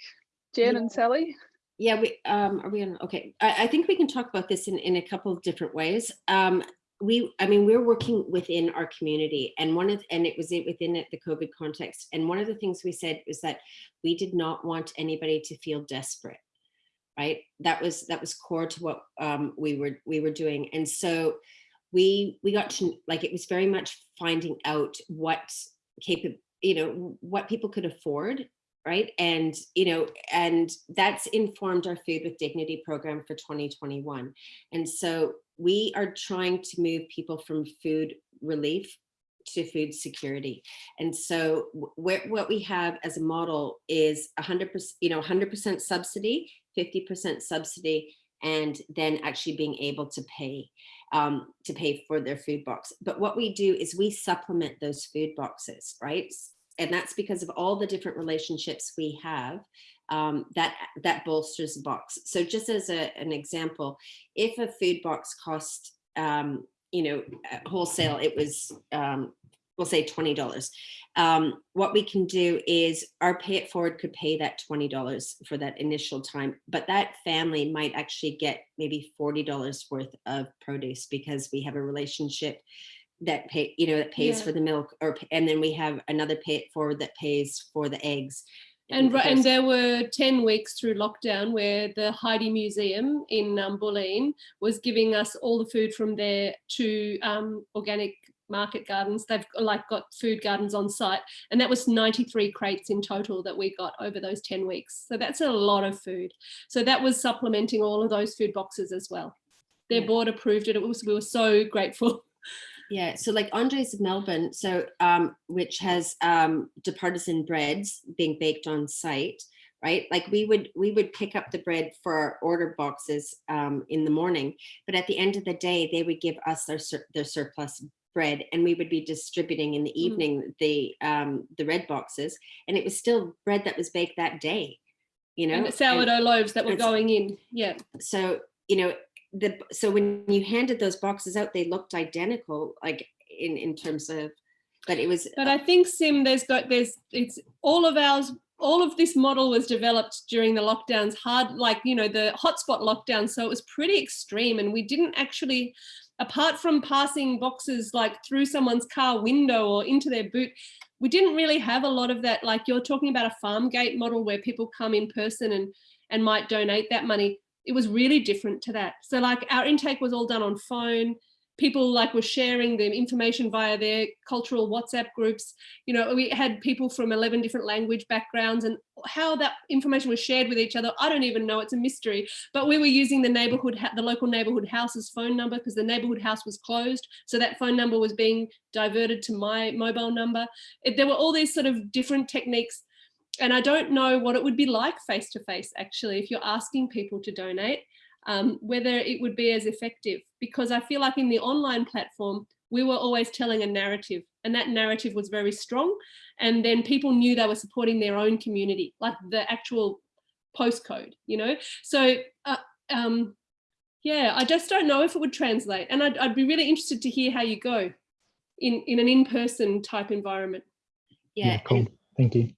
Jen yeah. and Sally. Yeah, we um, are we on? Okay, I, I, think we can talk about this in in a couple of different ways. Um, we, I mean, we're working within our community and one of, and it was within it, the COVID context. And one of the things we said was that we did not want anybody to feel desperate, right? That was, that was core to what um, we were, we were doing. And so we, we got to, like, it was very much finding out what capable, you know, what people could afford right and you know and that's informed our food with dignity program for 2021 and so we are trying to move people from food relief to food security. And so what we have as a model is 100%, you know, 100% subsidy, 50% subsidy, and then actually being able to pay um, to pay for their food box. But what we do is we supplement those food boxes, right? And that's because of all the different relationships we have um, that that bolsters the box. So just as a, an example, if a food box cost, um, you know, wholesale, it was, um, we'll say $20. Um, what we can do is our pay it forward could pay that $20 for that initial time, but that family might actually get maybe $40 worth of produce because we have a relationship that pay you know that pays yeah. for the milk or and then we have another pay it forward that pays for the eggs and, and there were 10 weeks through lockdown where the Heide Museum in um, Bulleen was giving us all the food from there to um, organic market gardens. They've like got food gardens on site and that was 93 crates in total that we got over those 10 weeks. So that's a lot of food. So that was supplementing all of those food boxes as well. Their yeah. board approved it. It was, we were so grateful. Yeah, so like Andres of Melbourne, so um, which has um, departisan breads being baked on site, right? Like we would we would pick up the bread for our order boxes um, in the morning, but at the end of the day, they would give us their sur their surplus bread, and we would be distributing in the mm. evening mm. the um, the red boxes, and it was still bread that was baked that day, you know, and sourdough and loaves that were going in. Yeah. So you know, the so when you handed those boxes out, they looked identical, like in in terms of, but it was. But I think Sim, there's got there's it's all of ours. All of this model was developed during the lockdowns, hard like you know the hotspot lockdown, so it was pretty extreme, and we didn't actually apart from passing boxes like through someone's car window or into their boot, we didn't really have a lot of that. Like you're talking about a farm gate model where people come in person and, and might donate that money it was really different to that. So like our intake was all done on phone. people like were sharing the information via their cultural WhatsApp groups. You know, we had people from 11 different language backgrounds and how that information was shared with each other. I don't even know, it's a mystery, but we were using the neighborhood, the local neighborhood house's phone number because the neighborhood house was closed. So that phone number was being diverted to my mobile number. It, there were all these sort of different techniques and I don't know what it would be like face to face actually if you're asking people to donate um, whether it would be as effective because I feel like in the online platform we were always telling a narrative and that narrative was very strong and then people knew they were supporting their own community like the actual postcode you know so uh, um, yeah I just don't know if it would translate and I'd, I'd be really interested to hear how you go in in an in-person type environment yeah, Yeah, cool. Thank you.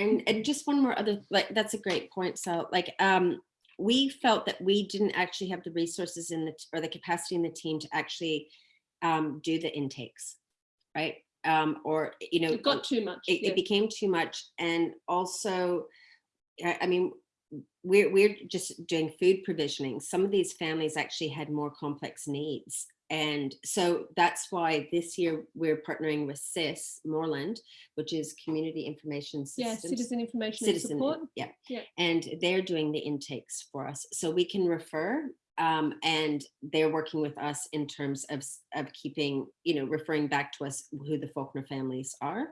And and just one more other like that's a great point. So like um we felt that we didn't actually have the resources in the or the capacity in the team to actually um do the intakes right? Um or you know it got too much it, yeah. it became too much. And also I I mean we're we're just doing food provisioning. Some of these families actually had more complex needs and so that's why this year we're partnering with CIS Moreland, which is Community Information yeah citizen information Citizen, support yeah. Yeah. And they're doing the intakes for us. So we can refer um, and they're working with us in terms of, of keeping, you know, referring back to us who the Fawkner families are.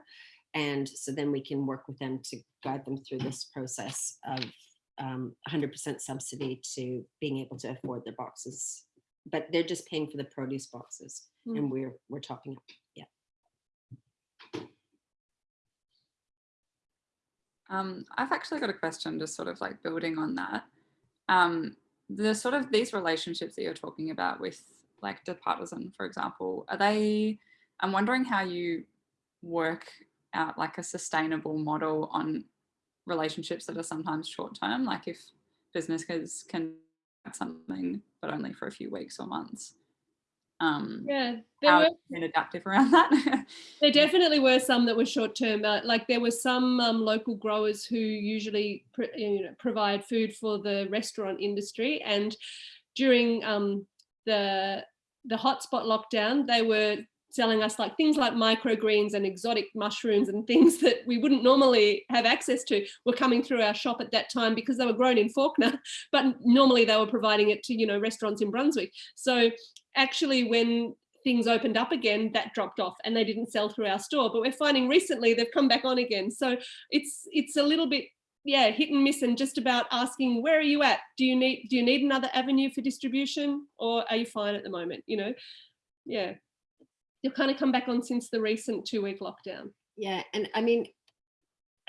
And so then we can work with them to guide them through this process of um, 100% subsidy to being able to afford their boxes. But they're just paying for the produce boxes Mm. and we're, we're topping up. Yeah. Um, I've actually got a question just sort of like building on that. Um, the sort of these relationships that you're talking about with like the partisan, for example, are they, I'm wondering how you work out like a sustainable model on relationships that are sometimes short term, like if businesses can something, but only for a few weeks or months. Um, yeah there were been adaptive around that? There definitely were some that were short term. Uh, like there were some um, local growers who usually pr- you know, provide food for the restaurant industry, and during um, the the hotspot lockdown, they were selling us like things like microgreens and exotic mushrooms and things that we wouldn't normally have access to were coming through our shop at that time because they were grown in Fawkner, but normally they were providing it to you know restaurants in Brunswick. So actually when things opened up again that dropped off and they didn't sell through our store but we're finding recently they've come back on again. So it's it's a little bit yeah hit and miss and just about asking where are you at? Do you need do you need another avenue for distribution or are you fine at the moment? You know? Yeah you've kind of come back on since the recent two week lockdown Yeah, and I mean,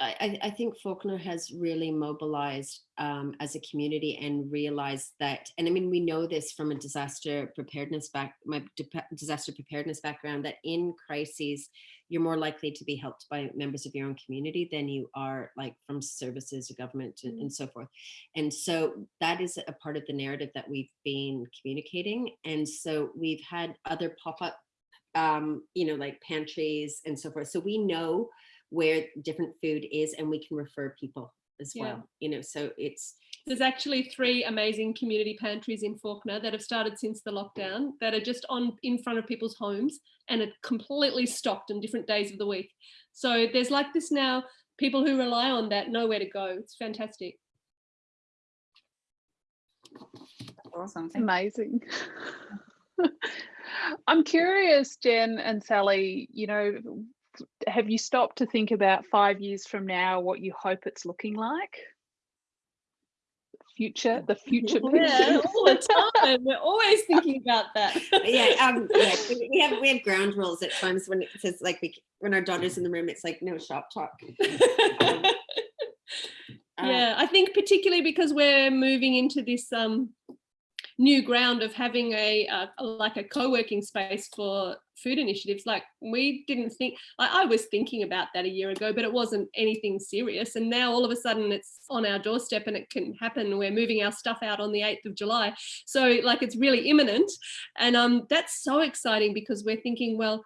I, I- I think Fawkner has really mobilized um, as a community and realized that, and I mean, we know this from a disaster preparedness back, my disaster preparedness background, that in crises, you're more likely to be helped by members of your own community than you are like from services or government and, Mm. and so forth. And so that is a part of the narrative that we've been communicating. And so we've had other pop-up um, you know, like pantries and so forth. So we know where different food is and we can refer people as Yeah. well, you know, so it's, there's actually three amazing community pantries in Fawkner that have started since the lockdown that are just on in front of people's homes and are completely stocked on different days of the week. So there's like this now, people who rely on that know where to go. It's fantastic. awesome. Amazing. I'm curious, Jen and Sally, you know, have you stopped to think about five years from now what you hope it's looking like? Future, the future Yeah, all the time. We're always thinking about that. yeah, um, yeah, we we have, we have ground rules at times when it says like, we, when our daughter's in the room, it's like, no shop talk. Um, uh, yeah, I think particularly because we're moving into this um, new ground of having a uh, like a co-working space for food initiatives. Like we didn't think, I, I was thinking about that a year ago, but it wasn't anything serious. And now all of a sudden it's on our doorstep and it can happen. We're moving our stuff out on the 8th of July. So like it's really imminent. And um, that's so exciting because we're thinking, well,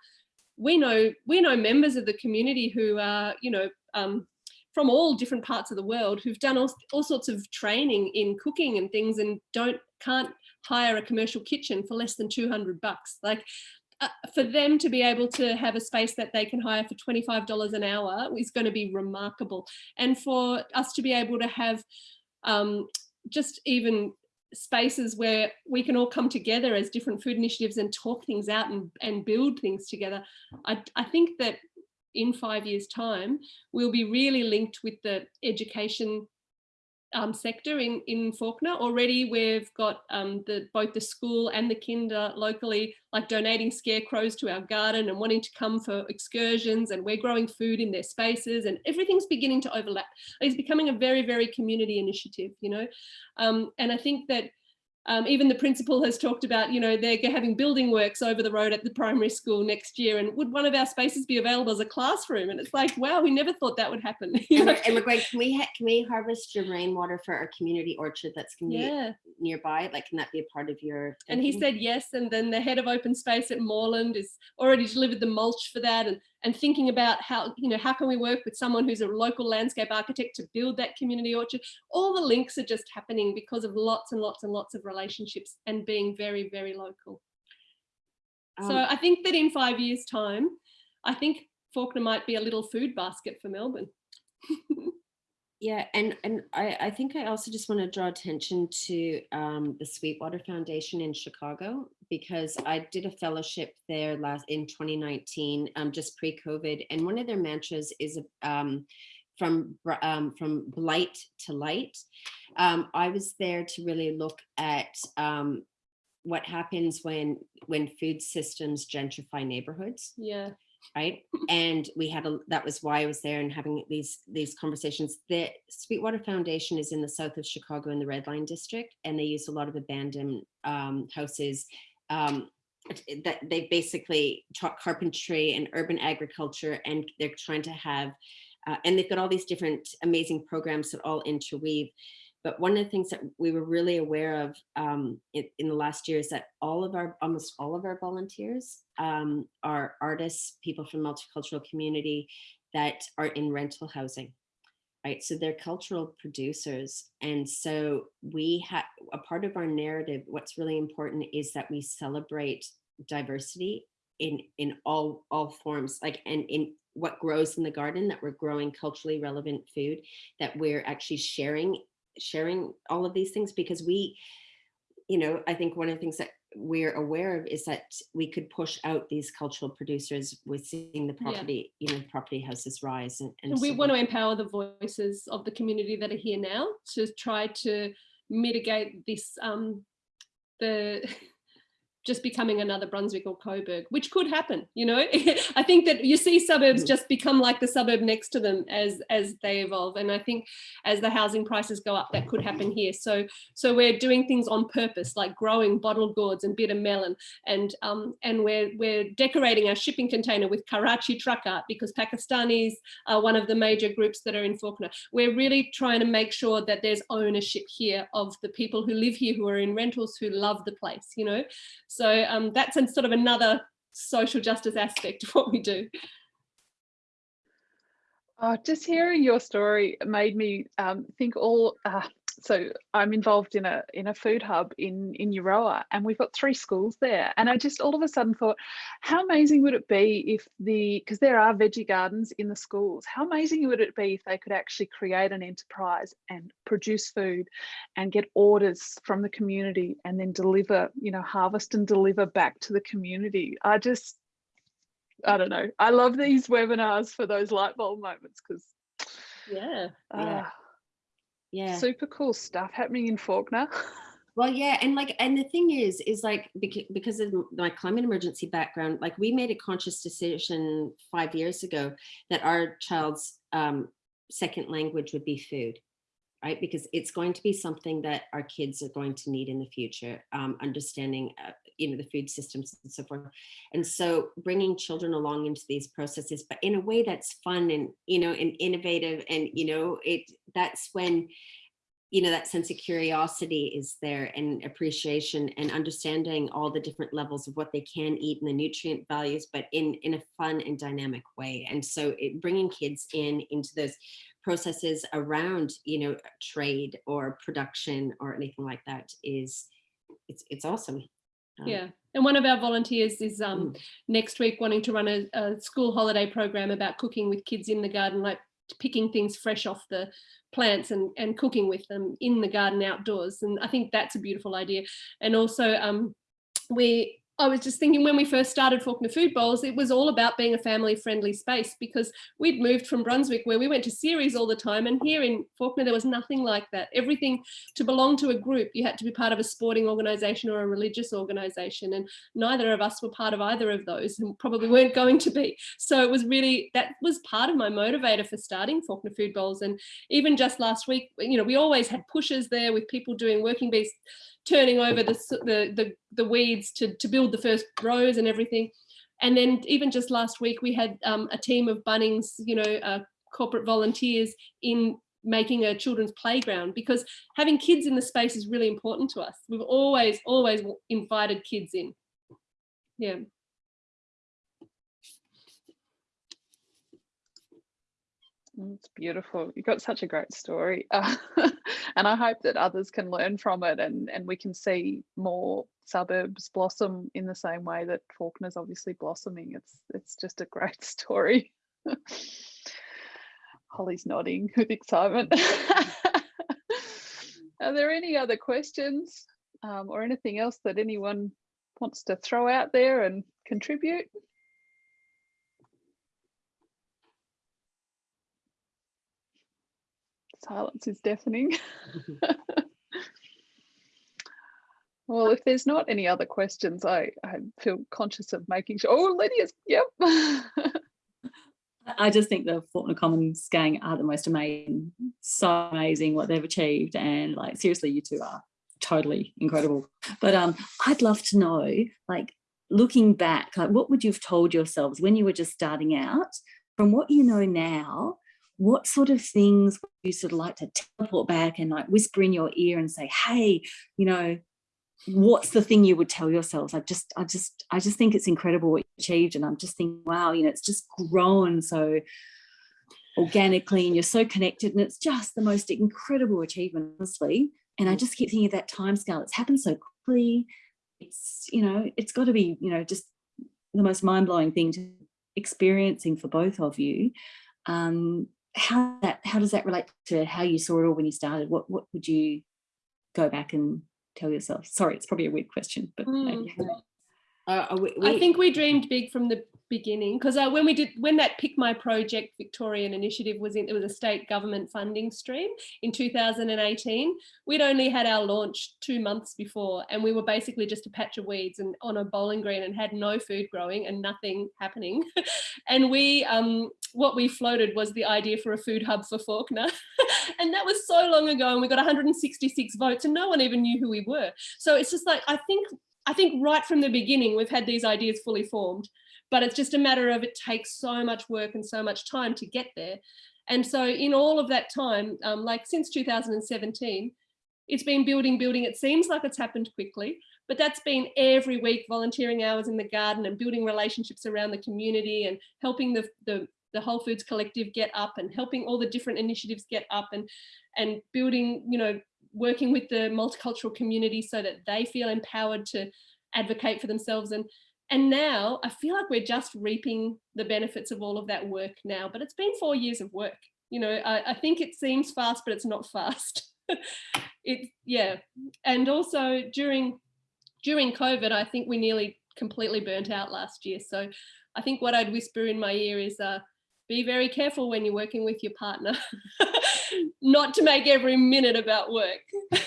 we know we know members of the community who are, you know, um, from all different parts of the world who've done all, all sorts of training in cooking and things and don't can't hire a commercial kitchen for less than 200 bucks. Like uh, for them to be able to have a space that they can hire for $25 an hour is going to be remarkable. And for us to be able to have um, just even spaces where we can all come together as different food initiatives and talk things out and, and build things together. I, I think that in five years time, we'll be really linked with the education um, sector in, in Fawkner. Already we've got um, the, both the school and the kinder locally like donating scarecrows to our garden and wanting to come for excursions and we're growing food in their spaces and everything's beginning to overlap. It's becoming a very, very community initiative, you know. Um, and I think that um, even the principal has talked about, you know, they're having building works over the road at the primary school next year. And would one of our spaces be available as a classroom? And it's like, wow, we never thought that would happen. and, we're, and can we, can we harvest your rainwater for our community orchard that's going to yeah. be nearby? Like, can that be a part of your? Thinking? And he said yes. And then the head of open space at Moreland is already delivered the mulch for that. And and thinking about how, you know, how can we work with someone who's a local landscape architect to build that community orchard? All the links are just happening because of lots and lots and lots of relationships and being very, very local. Um, so I think that in five years time, I think Fawkner might be a little food basket for Melbourne. Yeah, and and I, I think I also just want to draw attention to um, the Sweetwater Foundation in Chicago because I did a fellowship there last in 2019, um, just pre-COVID, and one of their mantras is um, from um, from blight to light. Um, I was there to really look at um, what happens when when food systems gentrify neighborhoods. Yeah right and we had a that was why i was there and having these these conversations the sweetwater foundation is in the south of chicago in the red line district and they use a lot of abandoned um, houses um, that they basically taught carpentry and urban agriculture and they're trying to have uh, and they've got all these different amazing programs that all interweave. But one of the things that we were really aware of um, in, in, the last year is that all of our, almost all of our volunteers um, are artists, people from multicultural community that are in rental housing, right? So they're cultural producers. And so we have, a part of our narrative, what's really important is that we celebrate diversity in, in all, all forms, like, and in what grows in the garden, that we're growing culturally relevant food, that we're actually sharing sharing all of these things because we, you know, I think one of the things that we're aware of is that we could push out these cultural producers with seeing the property, yeah. you know, property houses rise. And, and, and we so want to empower the voices of the community that are here now to try to mitigate this, um, the just becoming another Brunswick or Coburg, which could happen, you know. I think that you see suburbs mm. just become like the suburb next to them as as they evolve. And I think as the housing prices go up, that could happen here. So so we're doing things on purpose, like growing bottled gourds and bitter melon. And um, and we're we're decorating our shipping container with Karachi truck art because Pakistanis are one of the major groups that are in Fawkner. We're really trying to make sure that there's ownership here of the people who live here, who are in rentals, who love the place, you know. So um, that's sort of another social justice aspect of what we do. Oh, just hearing your story made me um, think all uh, so I'm involved in a in a food hub in in Euroa and we've got three schools there. And I just all of a sudden thought how amazing would it be if the because there are veggie gardens in the schools how amazing would it be if they could actually create an enterprise and produce food and get orders from the community and then deliver you know harvest and deliver back to the community? I just I don't know. I love these webinars for those light bulb moments because yeah, uh, yeah yeah. Super cool stuff happening in fawkner. Well yeah and like and the thing is is like because of my climate emergency background like we made a conscious decision five years ago that our child's um, second language would be food right? Because it's going to be something that our kids are going to need in the future um, understanding uh, you know the food systems and so forth. And so bringing children along into these processes but in a way that's fun and you know and innovative and you know it that's when you know that sense of curiosity is there and appreciation and understanding all the different levels of what they can eat and the nutrient values but in in a fun and dynamic way. And so it, bringing kids in into those processes around you know trade or production or anything like that is it's it's awesome. Um, Yeah, and one of our volunteers is um, Mm. next week wanting to run a, a school holiday program about cooking with kids in the garden, like picking things fresh off the plants and, and cooking with them in the garden outdoors. And I think that's a beautiful idea. And also um, we, I was just thinking when we first started Fawkner Food Bowls, it was all about being a family friendly space because we'd moved from Brunswick where we went to CERES all the time. And here in Fawkner, there was nothing like that. Everything to belong to a group, you had to be part of a sporting organisation or a religious organisation. And neither of us were part of either of those and probably weren't going to be. So it was really, that was part of my motivator for starting Fawkner Food Bowls. And even just last week, you know, we always had pushes there with people doing working bees, turning over the, the, the, the weeds to, to build the first rows and everything. And then even just last week, we had um, a team of Bunnings, you know, uh, corporate volunteers in making a children's playground because having kids in the space is really important to us. We've always, always invited kids in. Yeah. It's beautiful. You've got such a great story. Uh, and I hope that others can learn from it and, and we can see more suburbs blossom in the same way that Fawkner's obviously blossoming. It's it's just a great story. Holly's nodding with excitement. Are there any other questions um, or anything else that anyone wants to throw out there and contribute? Silence is deafening. Well, if there's not any other questions, I, I feel conscious of making sure. Oh, Lydia's, yep. I just think the Fawkner Commons gang are the most amazing, so amazing what they've achieved. And like, seriously, you two are totally incredible. But um, I'd love to know, like, looking back, like, what would you have told yourselves when you were just starting out? From what you know now, what sort of things you sort of like to teleport back and like whisper in your ear and say, hey, you know, what's the thing you would tell yourselves i just i just i just think it's incredible what you achieved and i'm just thinking wow you know it's just grown so organically and you're so connected and it's just the most incredible achievement honestly. And i just keep thinking of that time scale it's happened so quickly. It's you know it's got to be you know just the most mind-blowing thing to experiencing for both of you. Um how that how does that relate to how you saw it all when you started what what would you go back and tell yourself? Sorry, it's probably a weird question, but hmm. maybe. Uh, uh, we, I think we dreamed big from the beginning because uh, when we did when that pick my project victorian initiative was in it was a state government funding stream in 2018 we'd only had our launch two months before and we were basically just a patch of weeds and on a bowling green and had no food growing and nothing happening. And we um what we floated was the idea for a food hub for fawkner. And that was so long ago and we got 166 votes and no one even knew who we were. So it's just like i think I think right from the beginning, we've had these ideas fully formed, but it's just a matter of it takes so much work and so much time to get there. And so in all of that time, um, like since 2017, it's been building, building. It seems like it's happened quickly, but that's been every week volunteering hours in the garden and building relationships around the community and helping the, the, the Whole Foods Collective get up and helping all the different initiatives get up and, and building, you know, working with the multicultural community so that they feel empowered to advocate for themselves. And and now I feel like we're just reaping the benefits of all of that work now but it's been four years of work. You know I, I think it seems fast but it's not fast. It yeah. And also during during COVID I think we nearly completely burnt out last year. So I think what I'd whisper in my ear is uh be very careful when you're working with your partner not to make every minute about work.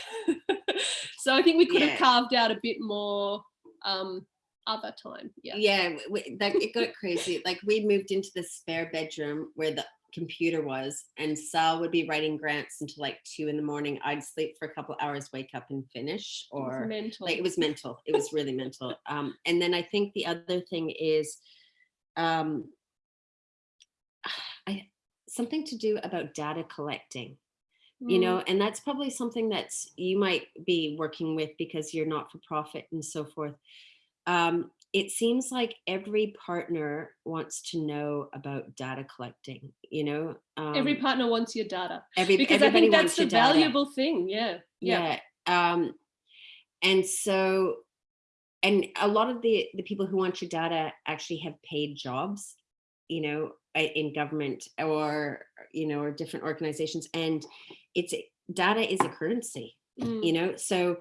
So i think we could Yeah. have carved out a bit more um other time yeah. Yeah we, that, it got crazy. Like we moved into the spare bedroom where the computer was and sal would be writing grants until like two in the morning. I'd sleep for a couple hours wake up and finish it was or mental. like it was mental. It was really mental. Um and then i think the other thing is um i something to do about data collecting you Mm, know and that's probably something that's you might be working with because you're not for profit and so forth. Um, it seems like every partner wants to know about data collecting you know um, every partner wants your data every, because i think that's the your data. valuable thing yeah yeah. Yeah um and so, and a lot of the, the people who want your data actually have paid jobs, you know, in government or, you know, or different organizations. And it's, data is a currency, Mm. you know? So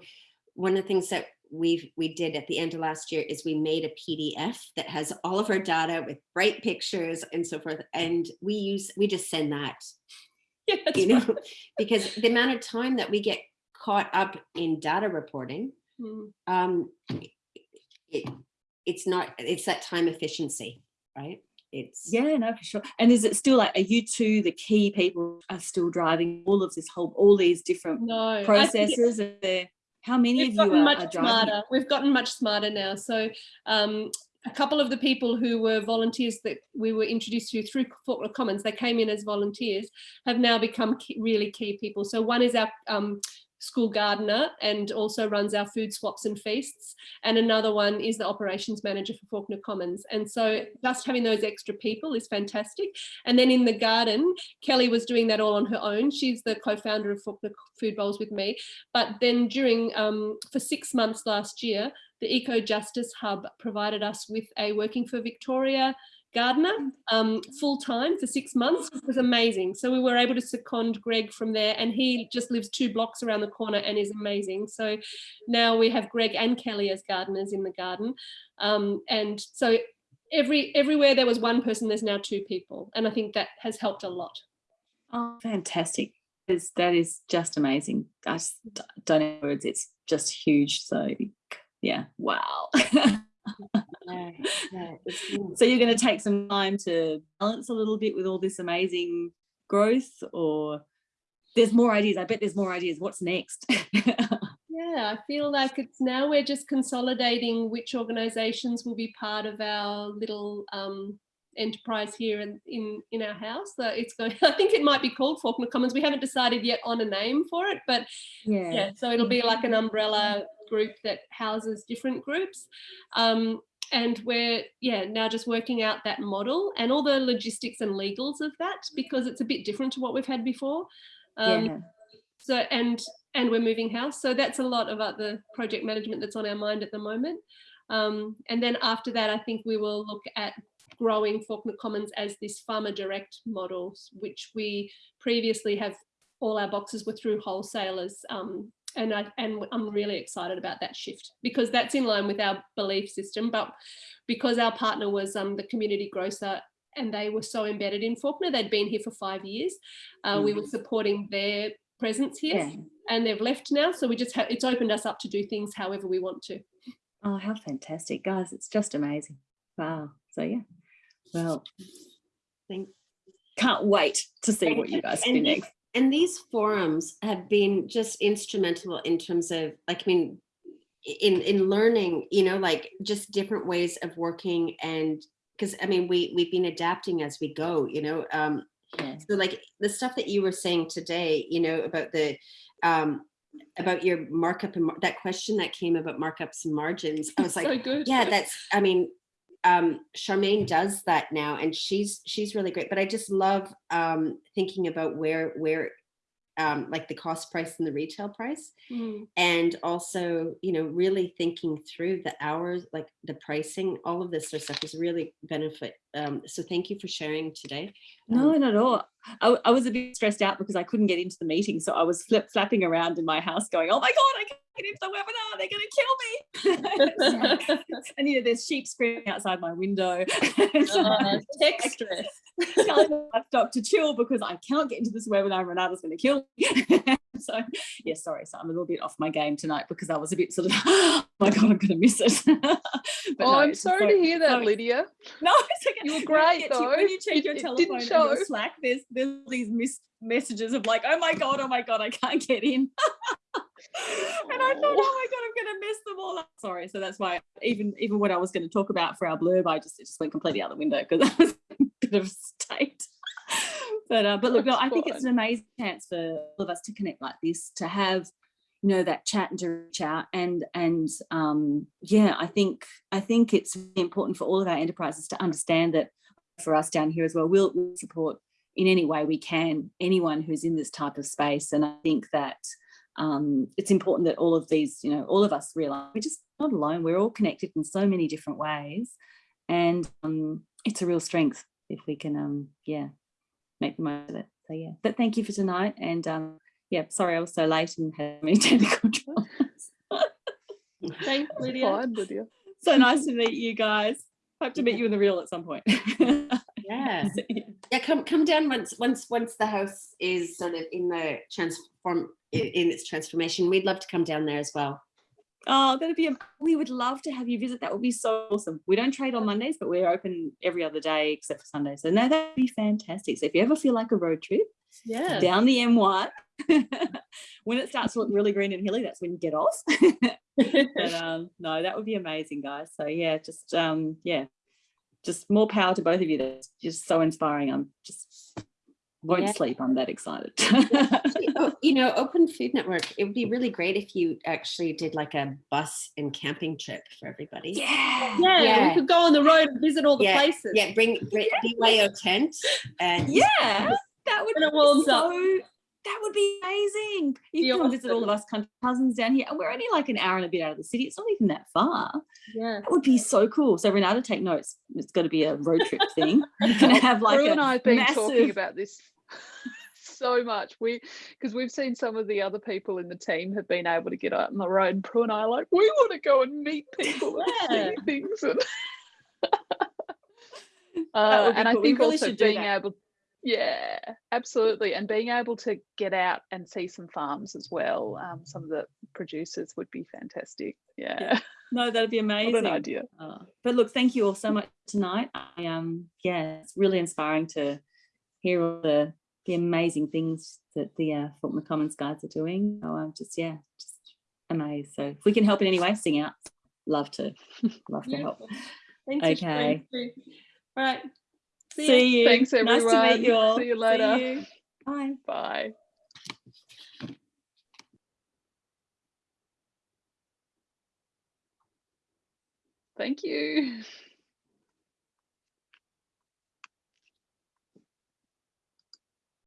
one of the things that we've, we did at the end of last year is we made a PDF that has all of our data with bright pictures and so forth. And we use, we just send that Yeah, you know, right. because the amount of time that we get caught up in data reporting, Mm. um, it, it's not, it's that time efficiency, right? It's, Yeah, no, for sure. And is it still like, are you two the key people are still driving all of this whole, all these different No, I think it- processes? Are there, how many of you are, much are driving? smarter. We've gotten much smarter now. So um, a couple of the people who were volunteers that we were introduced to through Fawkner Commons, they came in as volunteers, have now become key, really key people. So one is our um, school gardener and also runs our food swaps and feasts. And another one is the operations manager for Fawkner Commons. And so just having those extra people is fantastic. And then in the garden, Kelly was doing that all on her own. She's the co-founder of Fawkner Food Bowls with me. But then during, um, for six months last year, the Eco Justice Hub provided us with a Working for Victoria gardener um, full time for six months, which was amazing. So we were able to second Greg from there and he just lives two blocks around the corner and is amazing. So now we have Greg and Kelly as gardeners in the garden. Um, and so every everywhere there was one person, there's now two people. And I think that has helped a lot. Oh, fantastic. That is, that is just amazing. I just don't know words. It's just huge. So yeah, wow. so you're going to take some time to balance a little bit with all this amazing growth or there's more ideas. I bet there's more ideas. What's next? Yeah, I feel like it's now we're just consolidating which organisations will be part of our little um, enterprise here in, in in our house. So it's going. I think it might be called Fawkner Commons. We haven't decided yet on a name for it, but yeah. yeah, so it'll be like an umbrella group that houses different groups. Um, and we're yeah now just working out that model and all the logistics and legals of that because it's a bit different to what we've had before. Um, yeah. so and and we're moving house so that's a lot about the project management that's on our mind at the moment um, and then after that i think we will look at growing fawkner commons as this farmer direct model which we previously have all our boxes were through wholesalers um, and I, and I'm really excited about that shift because that's in line with our belief system but because our partner was um, the community grocer and they were so embedded in Fawkner they'd been here for five years uh, we were supporting their presence here Yeah. and they've left now so we just have it's opened us up to do things however we want to Oh, how fantastic, guys. It's just amazing. Wow. So yeah. Well, Thank- can't wait to see what you guys do next. And these forums have been just instrumental in terms of like i mean in in learning you know like just different ways of working and because i mean we we've been adapting as we go you know um Yeah. so like the stuff that you were saying today you know about the um about your markup and mar- that question that came about markups and margins i was like so good yeah that's i mean um charmaine does that now and she's she's really great but i just love um thinking about where where um like the cost price and the retail price Mm. and also you know really thinking through the hours like the pricing all of this sort of stuff is really benefit um so thank you for sharing today No, not at all. I was a bit stressed out because I couldn't get into the meeting. So I was flip flapping around in my house going, oh my God, I can't get into the webinar. They're going to kill me. and, you know, there's sheep screaming outside my window. So Uh, I'm tech stress telling the livestock to chill because I cannot get into this webinar. Renata's going to kill me. so, yeah, sorry. So I'm a little bit off my game tonight because I was a bit sort of, oh my God, I'm going to miss it. But oh, no, I'm it's sorry so- to hear that, so- Lydia. No, it's okay. You were great, get to- though. When you check your it telephone didn't and your show. Slack, there's there's these missed messages of like, oh my god, oh my god, I can't get in. And I thought, oh my god, I'm gonna mess them all up. Sorry, so that's why even even what I was going to talk about for our blurb, I just it just went completely out the window because I was in a bit of a state. but uh, but look, no, I think it's an amazing chance for all of us to connect like this, to have you know that chat and to reach out and and um yeah i think i think it's really important for all of our enterprises to understand that for us down here as well we'll, we'll support in any way we can anyone who's in this type of space and i think that um, it's important that all of these, you know, all of us realize we're just not alone. We're all connected in so many different ways. And um, it's a real strength if we can, um, yeah, make the most of it. So yeah, but thank you for tonight. And um, yeah, sorry I was so late and had many technical troubles. Thanks, Lydia. Fine, Lydia. so nice to meet you guys. Hope to meet you in the real at some point. Yeah. Yeah, come come down once once once the house is sort of in the transform in its transformation. We'd love to come down there as well. Oh, that'd be, am- we would love to have you visit. That would be so awesome. We don't trade on Mondays, but we're open every other day except for Sundays. So no, that'd be fantastic. So if you ever feel like a road trip Yeah. down the M1, when it starts to look really green and hilly, that's when you get off. but um, no, that would be amazing, guys. So yeah, just um, yeah, just more power to both of you. That's just so inspiring. I'm just won't Yeah. sleep. I'm that excited. You know, Open Food Network, it would be really great if you actually did like a bus and camping trip for everybody. yeah. Yeah, Yeah. we could go on the road and visit all the Yeah, places. Yeah, bring, bring BYO tent and Yeah, that would be so, up. That would be amazing. You Be can come visit all of us country cousins down here. And we're only like an hour and a bit out of the city. It's not even that far. Yeah. That would be so cool. So Renata, take notes. It's got to be a road trip thing. You're gonna have like Prue a and I have been talking about this so much. We because we've seen some of the other people in the team have been able to get out on the road. And Prue and I are like, we want to go and meet people and see things. And, uh, and I cool. We think really also being able, yeah, absolutely, and being able to get out and see some farms as well. Um, some of the producers would be fantastic. Yeah, No, that'd be what amazing. an idea. Oh, but look, thank you all so much tonight. I um yeah, it's really inspiring to hear all the the amazing things that the uh, Fawkner Commons guys are doing. So I'm just yeah, just amazed. So if we can help in any way, sing out. Love to, love to help. Thanks Okay. All right. See, See you. Thanks, Nice to everyone. meet you all. See you later. you. Bye. Bye. Thank you.